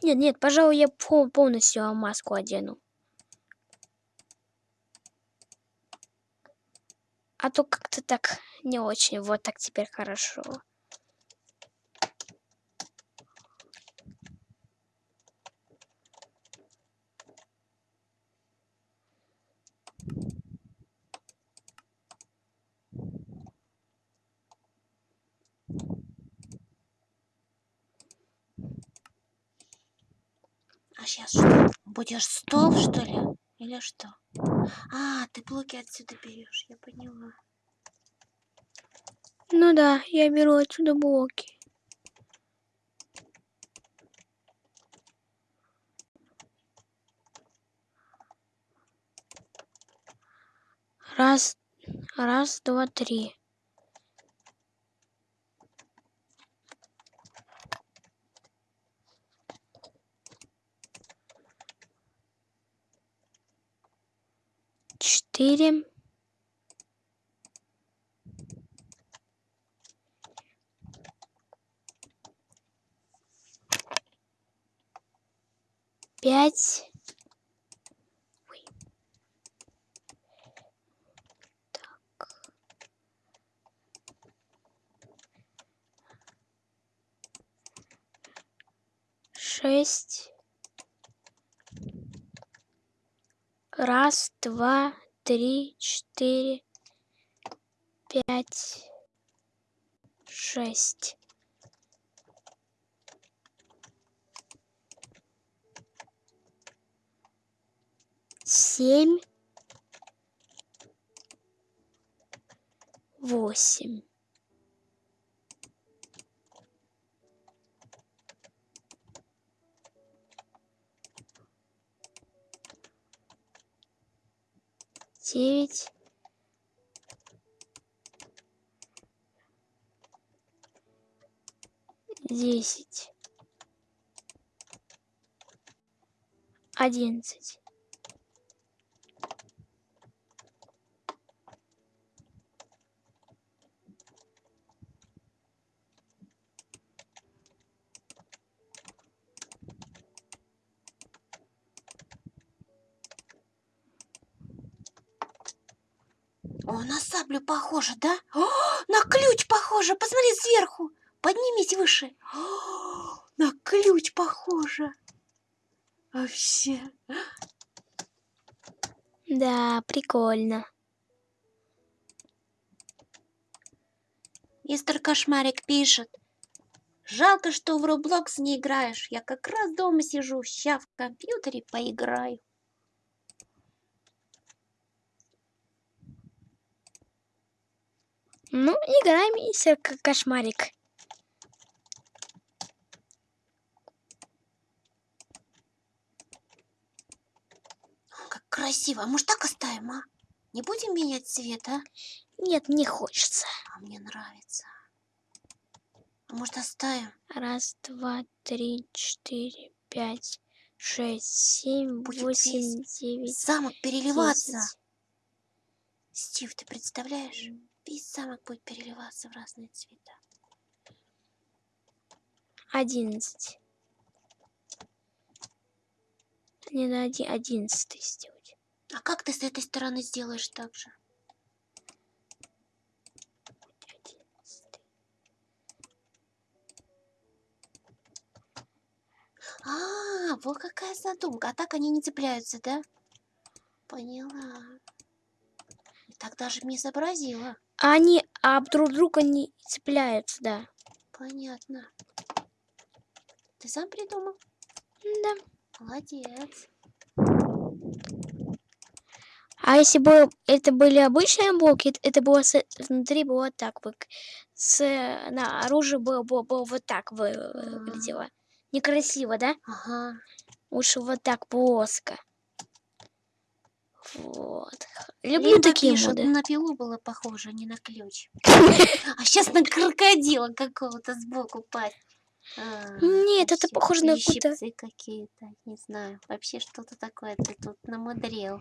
Нет, нет, пожалуй, я пол- полностью маску одену. А то как-то так не очень. Вот так теперь хорошо. А сейчас что? Будешь стол, что ли? Или что? А, ты блоки отсюда берешь, я поняла. Ну да, я беру отсюда блоки. Раз, раз, два, три. Четыре. пять. Шесть. Раз, два, три, четыре, пять, шесть. Семь. Восемь. Девять. Десять. Одиннадцать. О, саблю похоже, да? О, на ключ похоже. Посмотри сверху. Поднимись выше. О, на ключ похоже. Вообще. Да, прикольно. Мистер Кошмарик пишет. Жалко, что в Roblox не играешь. Я как раз дома сижу, ща в компьютере поиграю. Ну, играй, мистер К- Кошмарик. Как красиво. А может так оставим, а? Не будем менять цвет, а? Нет, не хочется. А мне нравится. А может оставим? Раз, два, три, четыре, пять, шесть, семь, Будет восемь, девять, Замок переливаться. десять. Стив, ты представляешь? Весь замок будет переливаться в разные цвета. Одиннадцать. Мне надо оди- одиннадцатый сделать. А как ты с этой стороны сделаешь так же? Одиннадцатый. А, вот какая задумка. А так они не цепляются, да? Поняла. Так даже не сообразила. А Они об друг друга не цепляются, да. Понятно. Ты сам придумал? Да. Молодец. А если бы это были обычные блоки, это- было с- внутри было так вот. С, на оружие было, было, было вот так вы- Ага. выглядело. Некрасиво, да? Ага. Лучше вот так плоско. Вот. Люблю Либо такие моды. на пилу было похоже, а не на ключ. А сейчас на крокодила какого-то сбоку пасть. А, Нет, это похоже на какую-то- щипцы какие-то, не знаю. Вообще что-то такое ты тут намудрил.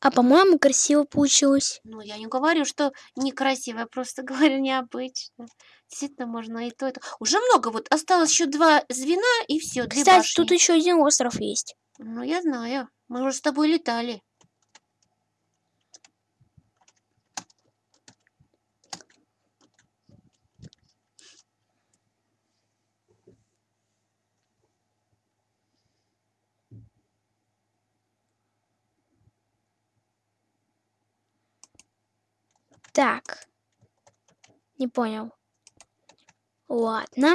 А по-моему, красиво получилось. Ну, я не говорю, что некрасиво, я просто говорю необычно. Действительно, можно и то, и то. Уже много, вот осталось еще два звена, и все, Кстати, тут еще один остров есть. Ну, я знаю. Мы уже с тобой летали. Так. Не понял. Ладно.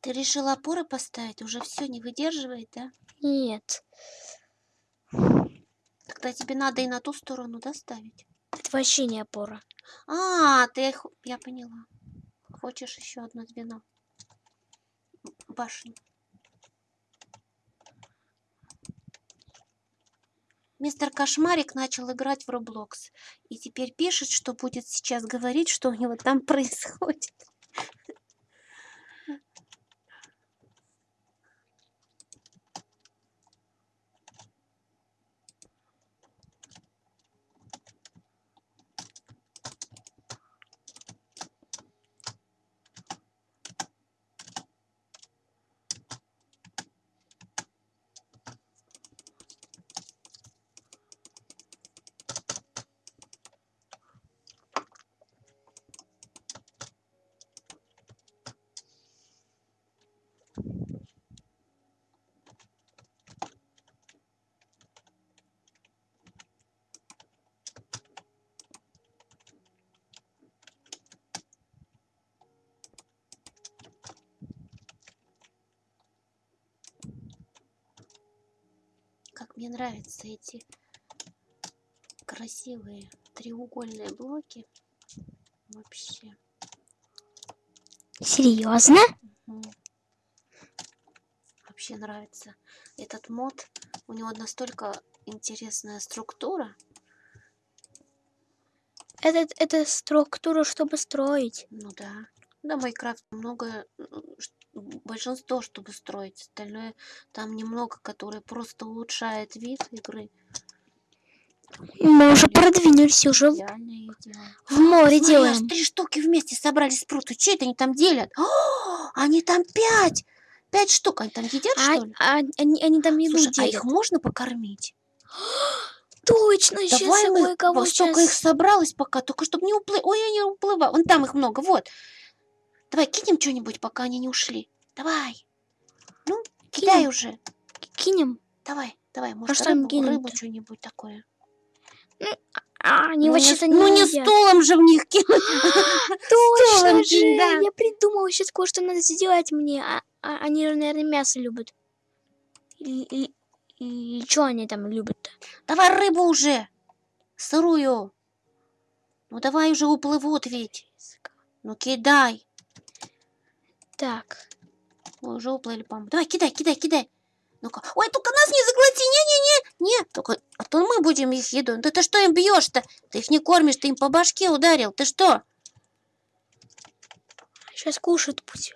Ты решила опоры поставить? Уже все не выдерживает, да? Нет. Тогда тебе надо и на ту сторону доставить. Это вообще не опора. А, ты, х- я поняла. Хочешь еще одно звено? Башню. Мистер Кошмарик начал играть в Roblox. И теперь пишет, что будет сейчас говорить, что у него там происходит. Мне нравятся эти красивые треугольные блоки. Вообще. Серьезно? Мгм. Вообще нравится этот мод. У него настолько интересная структура. Это, это структура, чтобы строить. Ну да. Да, Майнкрафт много, большинство, чтобы строить. Остальное там немного, которое просто улучшает вид игры. Мы уже продвинулись, уже в, море Смотри, аж делаем. три штуки вместе собрали спруты. Че это они там делят? О, они там пять! Пять штук. Они там едят, А, что ли? а они, они там еду Слушай, а делят. их можно покормить? Точно, сейчас Давай мы кое-кого во столько их сейчас... собралось пока, только чтобы не уплыть. Ой, они уплывают. Вон там их много, вот. Давай кинем что-нибудь, пока они не ушли. Давай. Ну, кидай Кинем? уже. Кинем. Давай, давай, может, им рыбу, рыбу что-нибудь такое. А, они ну, не, вообще-то с- ну, не едят. стулом же в них кинуть. Точно же! Я придумала сейчас кое-что надо сделать мне. А, а они же, наверное, мясо любят. И, что они там любят-то? Давай рыбу уже. Сырую. Ну, давай уже уплывут ведь. Ну, кидай. Так. Ой, уже уплыли, по-моему. Давай, кидай, кидай, кидай. Ну-ка. Ой, только нас не заглоти. Не-не-не. Не, только а то мы будем их едой. Да ты что им бьешь-то? Ты их не кормишь, ты им по башке ударил. Ты что? Сейчас кушать пусть.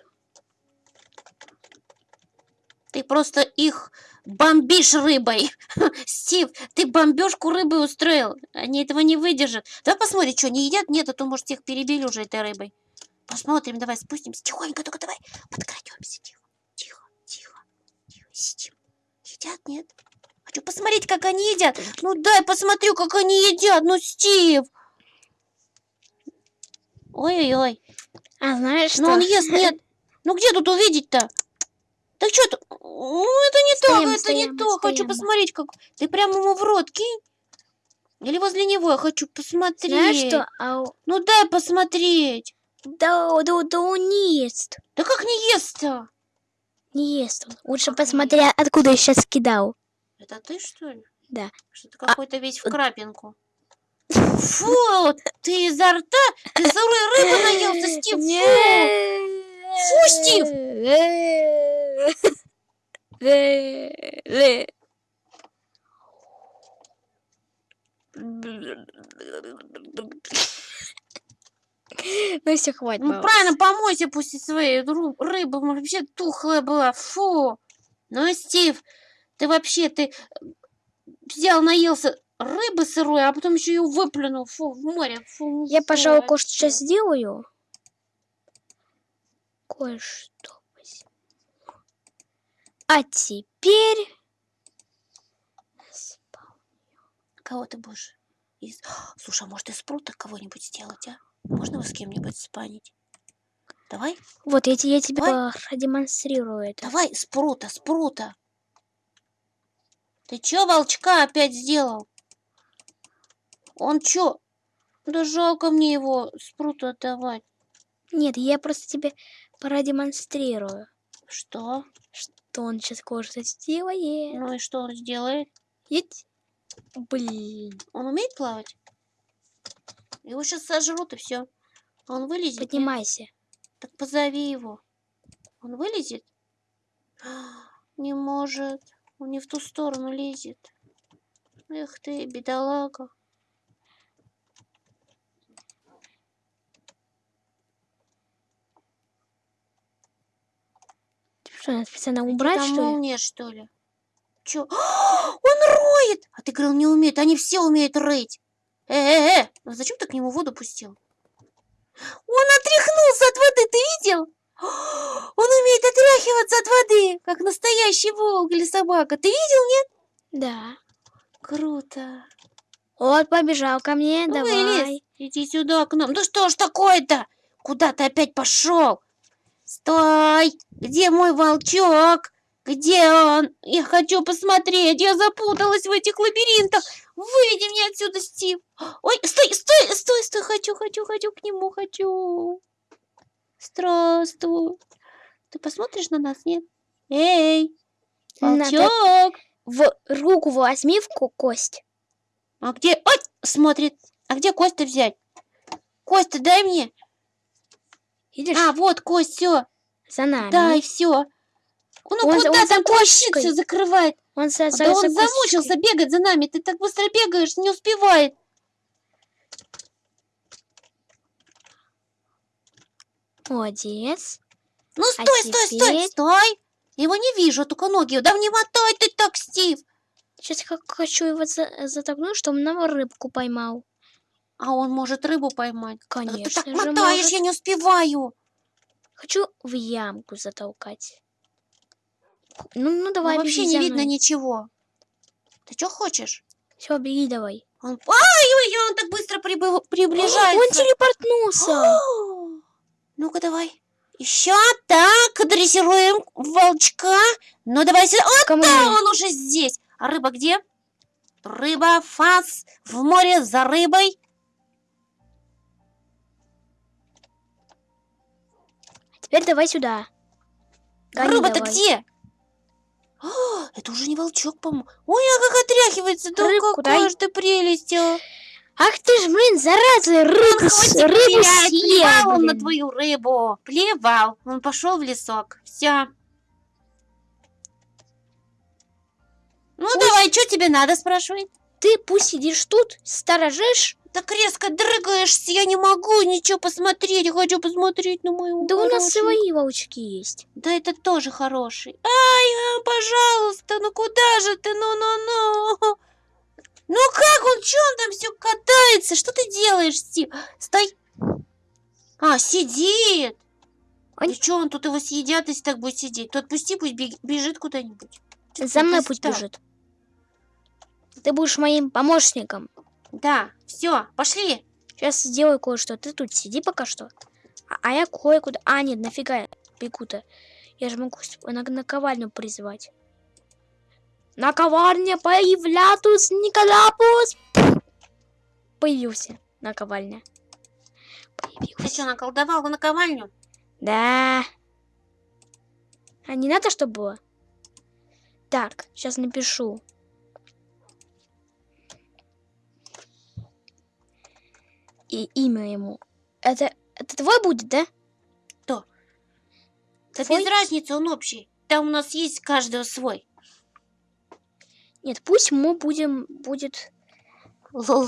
Ты просто их бомбишь рыбой. Стив, ты бомбежку рыбой устроил. Они этого не выдержат. Давай посмотрим, что, не едят? Нет, а то, может, их перебили уже этой рыбой. Посмотрим, давай спустимся. Тихонько, только давай подкрадемся. Тихо, тихо, тихо, тихо. Сидим. Едят, нет? Хочу посмотреть, как они едят. Ну дай посмотрю, как они едят. Ну, Стив. Ой-ой-ой. А знаешь Ну что? он ест, нет. Ну где тут увидеть-то? Так что тут? Ну это не то, Стоим, это стоим, не то. Хочу посмотреть, как... Ты прямо ему в рот кинь. Или возле него я хочу посмотреть. Знаешь что? А, у- Ну дай посмотреть. Да, да, да он не ест. Да как не ест-то? Не ест он. Лучше Как посмотри, откуда я сейчас кидал. Это ты, что ли? Да. Что ты какой-то весь в крапинку. Фу, ты изо рта, ты сырой рыбы наелся, Стив. Фу. Стив! Ну все, хватит. Ну правильно, помойся после своей ру- рыбы, вообще тухлая была, фу. Ну, Стив, ты вообще, ты э, взял, наелся рыбы сырой, а потом еще ее выплюнул, фу, в море, фу. Я, фу, пожалуй, кое-что вообще. сейчас сделаю. Кое-что. А теперь... Кого ты будешь? Из... Слушай, а может из прута кого-нибудь сделать, а? Можно его с кем-нибудь спанить? Давай, Вот, я, я тебе Давай. продемонстрирую это. давай, с прута, с прута. Ты чё волчка опять сделал? Он чё? Да жалко мне его с прута отдавать. Нет, я просто тебе продемонстрирую, Что? что он сейчас кое-что сделает. Ну и что он сделает? Еть. Блин. Он умеет плавать? Его сейчас сожрут и все. Он вылезет? нет? Поднимайся. Так позови его. Он вылезет? Не может. Он не в ту сторону лезет. Эх ты, бедолага. Что, надо специально убрать, там что ли? молния, что ли? Чё? Он роет! А ты говорил, не умеет. Они все умеют рыть. Э-э-э! Ну зачем ты к нему воду пустил? Он отряхнулся от воды, ты видел? Он умеет отряхиваться от воды, как настоящий волк или собака. Ты видел, нет? Да. Круто. Вот, побежал ко мне, Ну, давай. Вылез. Иди сюда к нам. Да что ж такое-то? Куда ты опять пошел? Стой! Где мой волчок? Где он? Я хочу посмотреть. Я запуталась в этих лабиринтах. Выведи меня отсюда, Стив. Ой, стой, стой, стой, стой. Хочу, хочу, хочу к нему, хочу. Здравствуй. Ты посмотришь на нас, нет? Эй, волчок. в руку возьми в ко- кость. А где... Ой, смотрит. А где кость-то взять? Кость-то дай мне. Видишь? А, вот кость, все. за нами. Дай, все. Он, Он- куда он там все закрывает? Он, да он замучился бегать за нами. Ты так быстро бегаешь, не успевает. Молодец. Ну, А стой, стой, стой, теперь- стой. Его не вижу, только ноги. Да не мотай ты так, Стив. Сейчас я хочу его за- затолкнуть, чтобы он нам рыбку поймал. А он может рыбу поймать. Да ты Конечно так мотаешь, может. я не успеваю. Хочу в ямку затолкать. Ну, ну Ну, давай, вообще беги не видно ничего. Ты что хочешь? Все, беги давай. Он... Ай-ой, он так быстро прибы- приближается. Он телепортнулся. Ну-ка, давай. Еще так, дрессируем волчка. Ну, давай сюда. Вот да, он уже здесь. А рыба где? Рыба, фас, в море за рыбой. Теперь давай сюда. Гони Рыба-то где? А, это уже не волчок, по-моему. Ой, а как отряхивается. Да Рыбку какая дай. ж ты прелесть. а. Ах ты ж, блин, зараза, рыбу, проверять, съел, плевал он на твою рыбу. Плевал. Он пошел в лесок. Все. Ну Пусть- давай, что тебе надо, спрашивай. Ты пусть сидишь тут, сторожишь. Так резко дрыгаешься, я не могу ничего посмотреть. Я хочу посмотреть на мою Да у нас свои волчки есть. Да это тоже хороший. Ай, а, пожалуйста, ну куда же ты? Ну-ну-ну. Ну как он, что он там все катается? Что ты делаешь, Стив? Стой. А, сидит. Ой. И что он тут его съедят, если так будет сидеть? То отпусти, пусть бежит куда-нибудь. За мной пусть бежит. Ты будешь моим помощником. Да, все, пошли. Сейчас сделаю кое-что. Ты тут сиди пока что. А, а я кое-куда... А, нет, нафига я бегу-то? Я же могу на наковальню призвать. Наковальня появлятус Николапус. Появился наковальня. Ты Появился. что, наколдовал на ковальню? Да. А не надо, чтобы было? Так, сейчас напишу. И имя ему. Это, это твой будет, да? Да Твой? без разницы, он общий. Там у нас есть каждого свой. Нет, пусть мы будем, будет... Зу-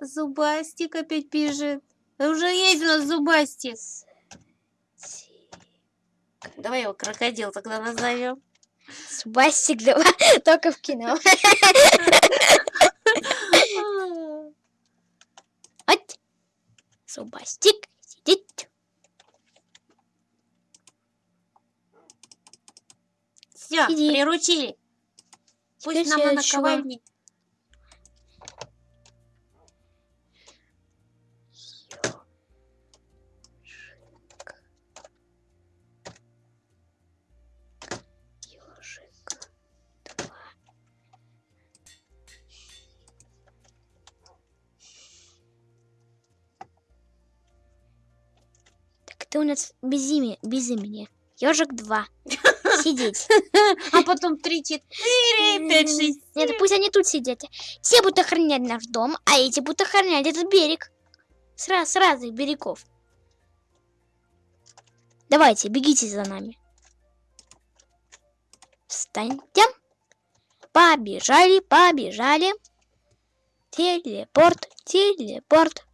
Зубастик опять бежит. Уже есть у нас зубастик. ти- Давай его крокодил тогда назовем. Зубастик, давай, только в кино. Зубастик сидит. Все, Иди. приручили. Пусть Теперь нам на наковальне. Ты у нас без имени, без имени. Ежик 2. Сидеть. А потом три, четыре, пять, шесть. Нет, пусть они тут сидят. Те будут охранять наш дом, а эти будут охранять этот берег. С, раз- с разных берегов. Давайте, бегите за нами. Встаньте. Побежали, побежали. Телепорт, телепорт.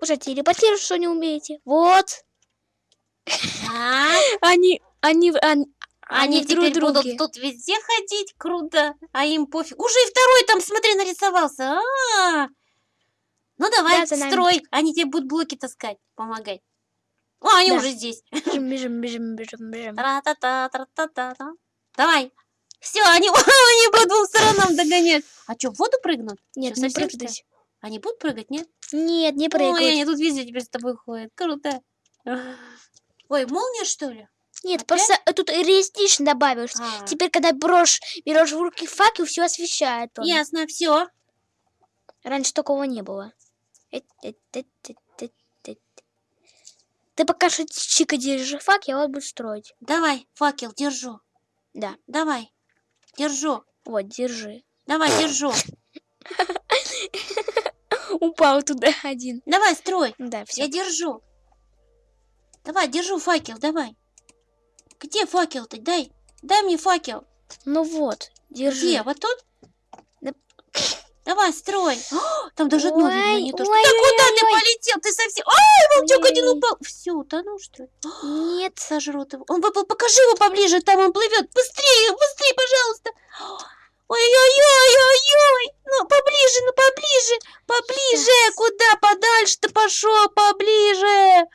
Уже телепортировать, что не умеете. Вот. А, Они, они, они, Они друг теперь будут тут везде ходить, круто. А им пофиг. Уже и второй там, смотри, нарисовался. А, Ну давай, Да, строй. Они тебе будут блоки таскать, помогать. О, они Да. уже здесь. Бежим, бежим, бежим, бежим, бежим. Тра-та-та, тра-та-та-та. Давай. Все, они, они по двум сторонам догонять. А что, в воду прыгнут? Нет, не что ли? прыгать. Они будут прыгать, нет? Нет, не Ой, прыгать. они тут везде теперь с тобой ходят. Круто. Ой, молния, что ли? Нет, Опять? просто э, тут реалистично добавишь. А, Теперь, когда брошь, берешь в руки факел, все освещает. он. Ясно, все. Раньше такого не было. Эт- эт. Ты пока что чика держи фак, я вот буду строить. Давай, факел, держу. Да, Давай, держу. вот, держи. Давай, держу. Упал туда один. Давай, строй. Да, все. Я держу. Давай, держу факел, давай. Где факел-то? Дай. Дай мне факел. Ну вот, держи. Где? Вот тут? Да. Давай, строй. О, там даже дно видно, Ой, не то, что... ой, Да ой, куда ты ой. полетел? Ты совсем... Ай, волчок один Ой. упал. Все, утонул, что ли? Нет. Сожрут его. Он выплыл. Покажи его поближе, там он плывет. Быстрее, быстрее, пожалуйста. Ой-ой-ой-ой-ой. Ну, поближе, ну, поближе. Поближе. Щас. Куда подальше ты пошел? Поближе.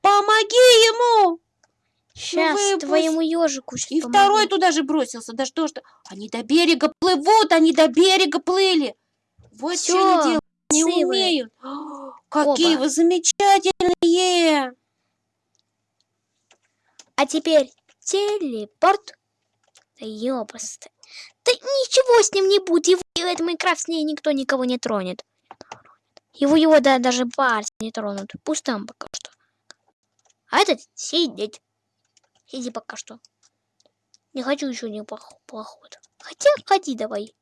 Помоги ему. Сейчас выпуск. твоему ежику И помогу. второй туда же бросился. Да что ж ты? Они до берега плывут, они до берега плыли. Вот что они делают. Не умеют. О, Какие Оба. вы замечательные. А теперь телепорт. Да ёпаста. Да ничего с ним не будет. Его этот Майнкрафт с ней никто никого не тронет. Его его да, даже пальцы не тронут. Пусть там пока что. А этот сидеть. Сиди пока что. Не хочу еще не поход. Хотя ходи давай.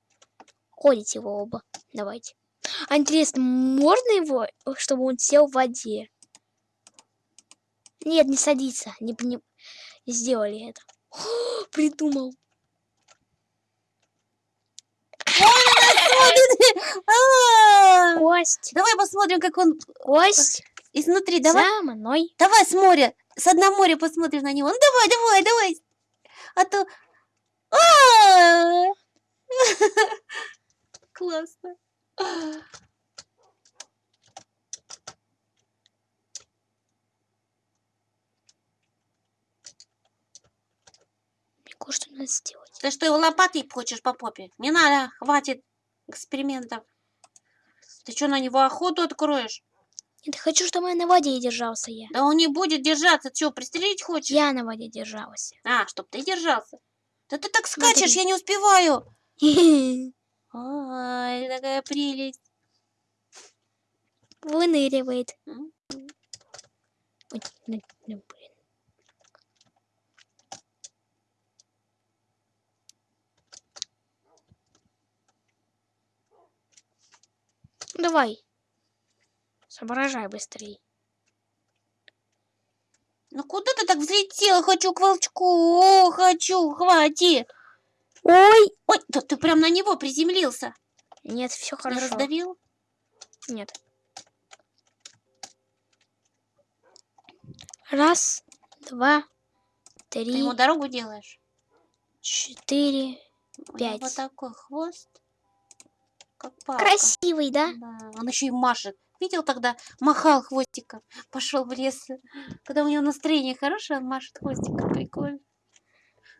Ходите его оба. Давайте. А интересно, можно его, чтобы он сел в воде? Нет, не садится. Не, не, не сделали это. Придумал. А, Кость. Давай посмотрим, как он Кость. Изнутри. Давай, За мной. давай с моря, с одного моря посмотрим на него. Ну давай, давай, давай. А то... А! Классно. Кое-что надо сделать. Ты что, его лопатой хочешь по попе? Не надо, хватит экспериментов. Ты что, на него охоту откроешь? Нет, хочу, чтобы он на воде держался я. Да он не будет держаться. Что, пристрелить хочешь? Я на воде держался. А, чтоб ты держался. Да ты так скачешь, Смотри. я не успеваю. Выныривает. Ай, такая прелесть. Ой, ну, ну, блин. Давай. Соображай быстрей. Ну куда ты так взлетел? Хочу к волчку. О, хочу, хватит. Ой! Ой, да ты прям на него приземлился. Нет, все Не хорошо. раздавил? Нет. Раз, два, Ты три, ему дорогу делаешь? четыре. У него Пять. вот такой хвост. Как. Красивый, да? Да, он еще и машет. Видел тогда? Махал хвостиком. Пошел в лес. Когда у него настроение хорошее, он машет хвостиком. Прикольно.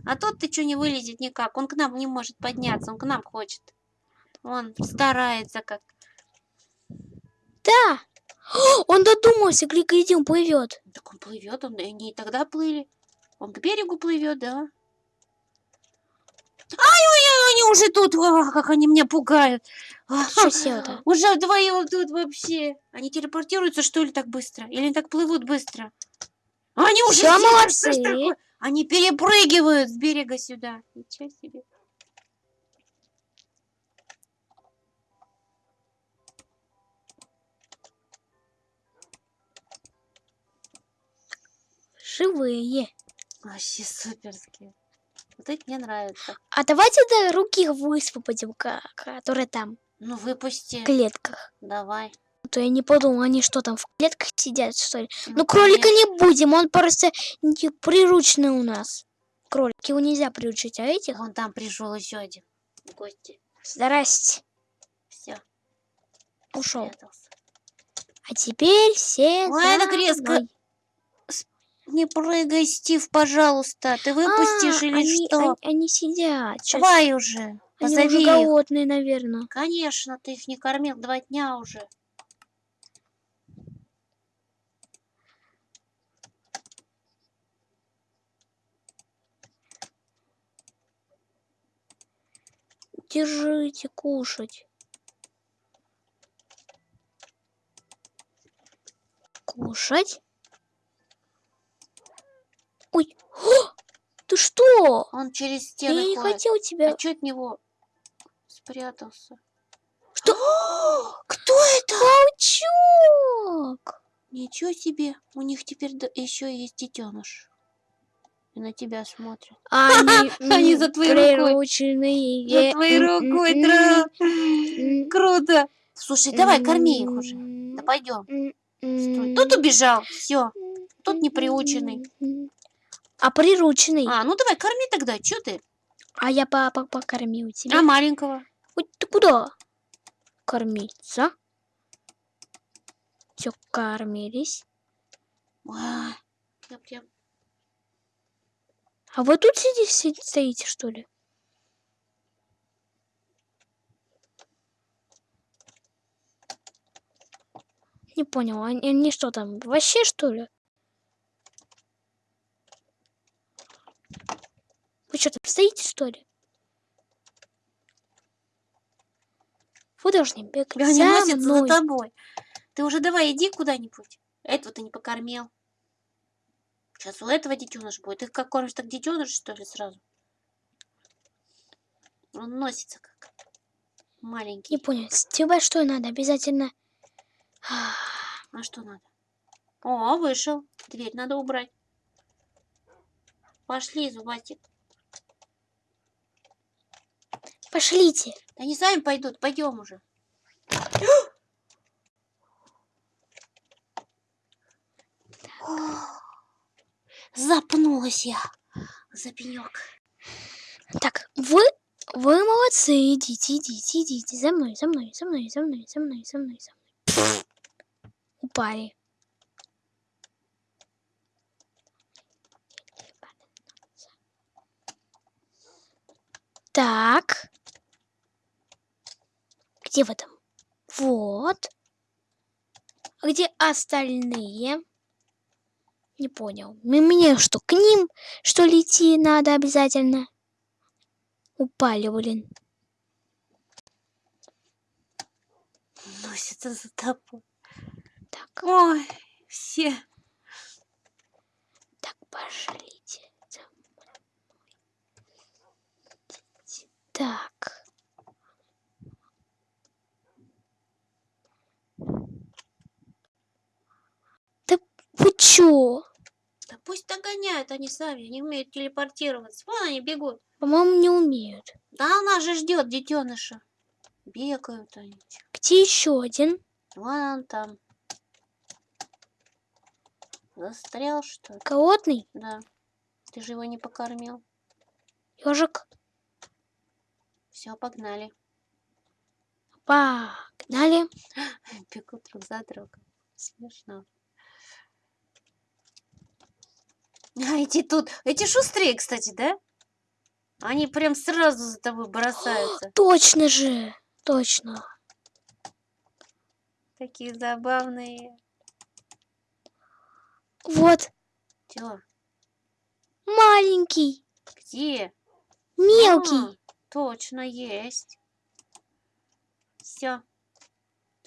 А тот ты что не вылезет никак. Он к нам не может подняться. Он к нам хочет. Он старается как. Да! Он додумался, гляди, он плывет. Так он плывет, он и не тогда плыли. Он к берегу плывет, да. Ай-ой-ой, они уже тут. А, как они меня пугают. А, Что сел-то? Уже вдвоем тут вообще. Они телепортируются, что ли, так быстро? Или они так плывут быстро? Они уже здесь, молодцы. Они перепрыгивают с берега сюда. Ничего себе. Живые. Вообще суперские. Вот это мне нравится. А давайте до руки высвободим, которые там, Ну, выпусти. в клетках. Давай. А То я не подумал, они что там, в клетках сидят, что ли? Ну, кролика не будем, он просто не- приручный у нас. Кролик, его нельзя приручить, а этих... Вон там пришел еще один. Гости. Здрасте. Все. Ушел. А теперь все Ой, за так резко. мной. Не прыгай, Стив, пожалуйста. Ты выпустишь А, или они, что? Они, они сидят. Давай уже. они Позови уже их. голодные, наверное. Конечно, ты их не кормил два дня уже. Держите, кушать. Кушать. Ой, О, ты что? Он через Я стены не ходит. хотел тебя. А чё от него спрятался? Что? Кто это? Паучок! Ничего себе. У них теперь еще есть детеныш. И на тебя смотрят. Они, Они м, за твоей рукой. За твоей рукой, Круто. Слушай, давай, корми их уже. м, Да пойдем. м, Стой. м, Тут убежал. Все. Тут не приученный. м. А прирученный? А, ну давай, корми тогда. Че ты? А я папа покормил тебя. А маленького? Ой, ты куда? Кормиться. Все, кормились. А, я прям... А вы тут сидите, си- стоите, что ли? Не понял, они, они что там, вообще что ли? Вы что там стоите, что ли? Вы должны бегать Они за носятся за мной. тобой. Ты уже давай иди куда-нибудь. Этого ты не покормил. Сейчас у этого детеныш будет. Ты как кормишь, так детеныш, что ли, сразу? Он носится как маленький. Не понял, с тебя что надо? Обязательно... А что надо? О, вышел. Дверь надо убрать. Пошли, зубастик. Пошлите. Они сами пойдут. Пойдем уже. Запнулась я за пенек. Так, вы, вы молодцы, идите, идите, идите, за мной, за мной, за мной, за мной, за мной, за мной, за мной. Упали. Так. Где вы там? Вот. А где остальные? Не понял. Мне что, к ним, что ли, идти надо обязательно? Упали, блин. Носится за тобой. Так, Ой, все. так, пошлите. Так. Да вы чё? Да пусть догоняют они сами, они умеют телепортироваться. Вон они бегут. По-моему, не умеют. Да она же ждет детеныша. Бегают они. Где еще один? Вон там. Застрял что ли? Голодный? Да. Ты же его не покормил. Ежик? Все, погнали. Погнали. Бегут друг за другом. Смешно. А эти тут, эти шустрее, кстати, да? Они прям сразу за тобой бросаются. Точно же. Точно. Такие забавные. Вот. Чё? Маленький. Где? Мелкий. А, точно есть. Все.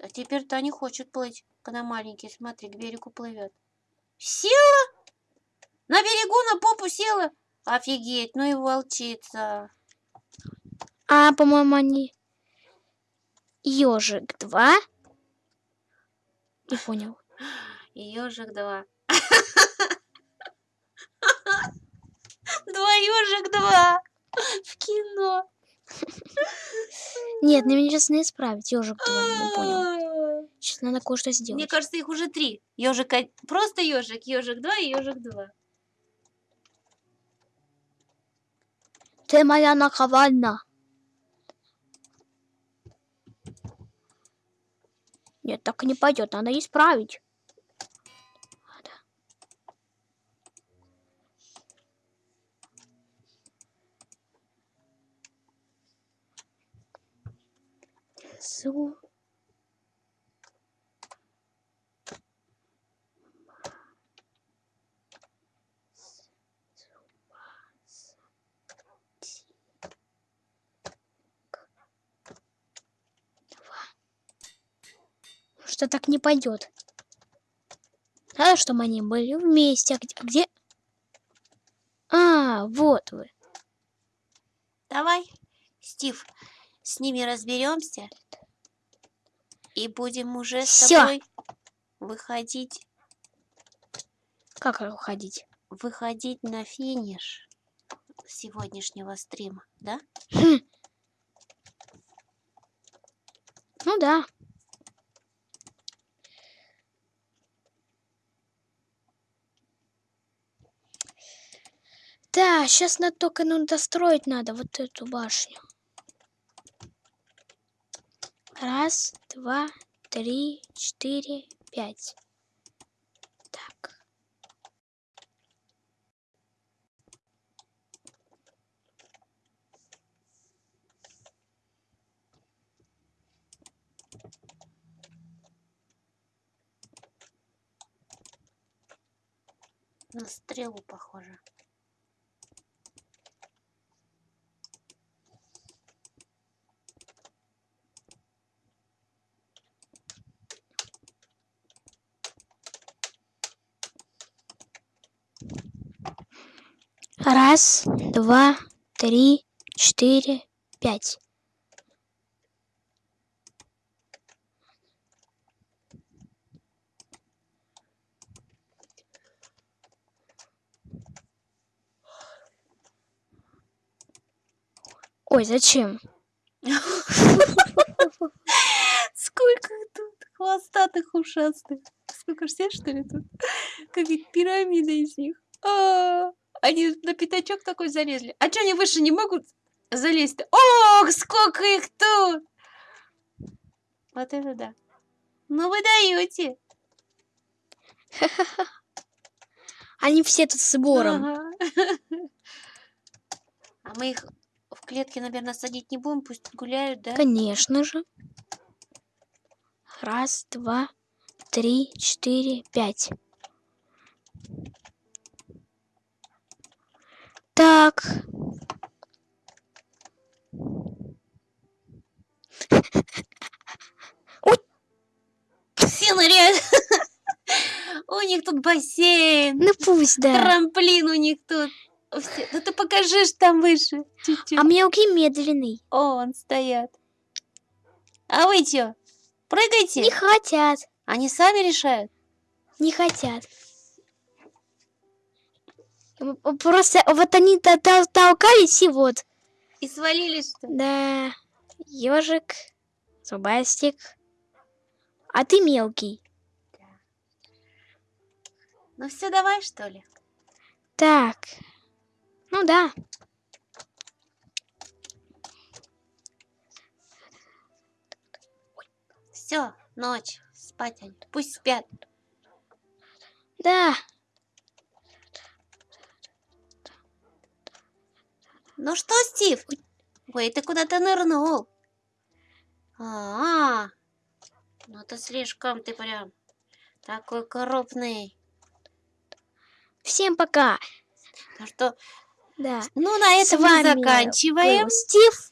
А теперь-то не хочет плыть, когда маленький, смотри, к берегу плывет. Села? На берегу на попу села? Офигеть, ну и волчица. А, по-моему, они... Ежик 2. Не понял. Ежик два. Два ежик два. В кино. Нет, мне сейчас не исправить. Ежик 2, не понял. Сейчас надо кое-что сделать. Мне кажется, их уже три. Ежик просто ежик, ежик два и ежик два. Ты моя наковальня. Нет, так не пойдет, надо исправить. Зу. Что так не пойдет. Надо, чтобы они были вместе. А где? а где- А, вот вы. Давай, Стив, с ними разберемся. И будем уже с Всё. тобой выходить, Как уходить? выходить на финиш сегодняшнего стрима, да? Хм. Ну да. Да, сейчас на только ну, достроить надо вот эту башню. Раз, два, три, четыре, пять. Так. На стрелу похоже. Раз, два, три, четыре, пять. Ой, зачем? Сколько тут хвостатых ушастых. Сколько ж все, что ли, тут? Как пирамида из них. А, Они на пятачок такой залезли. А что они выше не могут залезть-то? Ох, сколько их тут! Вот это да. Ну вы даете. Они все тут с сбором. Ага. А мы их в клетке, наверное, садить не будем, пусть гуляют, да? Конечно же. Раз, два, три, четыре, пять. Так. Все ныряют. У них тут бассейн, Ну пусть, да. трамплин у них тут. Все- Да ты покажи ж там выше. Чуть-чуть. А мелкий медленный. О, он стоят. А вы чё? Прыгайте. Не хотят. Они сами решают. Не хотят. Просто вот они то- то- толкались и вот. И свалились, ли? Да. Ежик, зубастик. А ты мелкий. Ну все, давай, что ли? Так. Ну да. Все, ночь. Спать они. Пусть спят. Да. Ну что, Стив? Ой, ты куда-то нырнул. А, -а, -а. ну это слишком ты прям такой крупный. Всем пока. Ну что, Да. ну на этом мы заканчиваем. был Стив.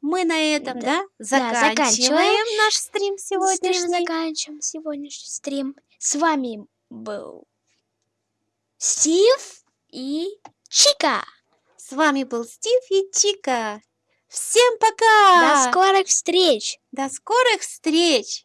Мы на этом, Да. да, заканчиваем, заканчиваем. наш стрим Стрим сегодняшний. заканчиваем сегодняшний стрим. С вами был Стив и Чика. С вами был Стив и Чика. Всем пока! До скорых встреч. До скорых встреч!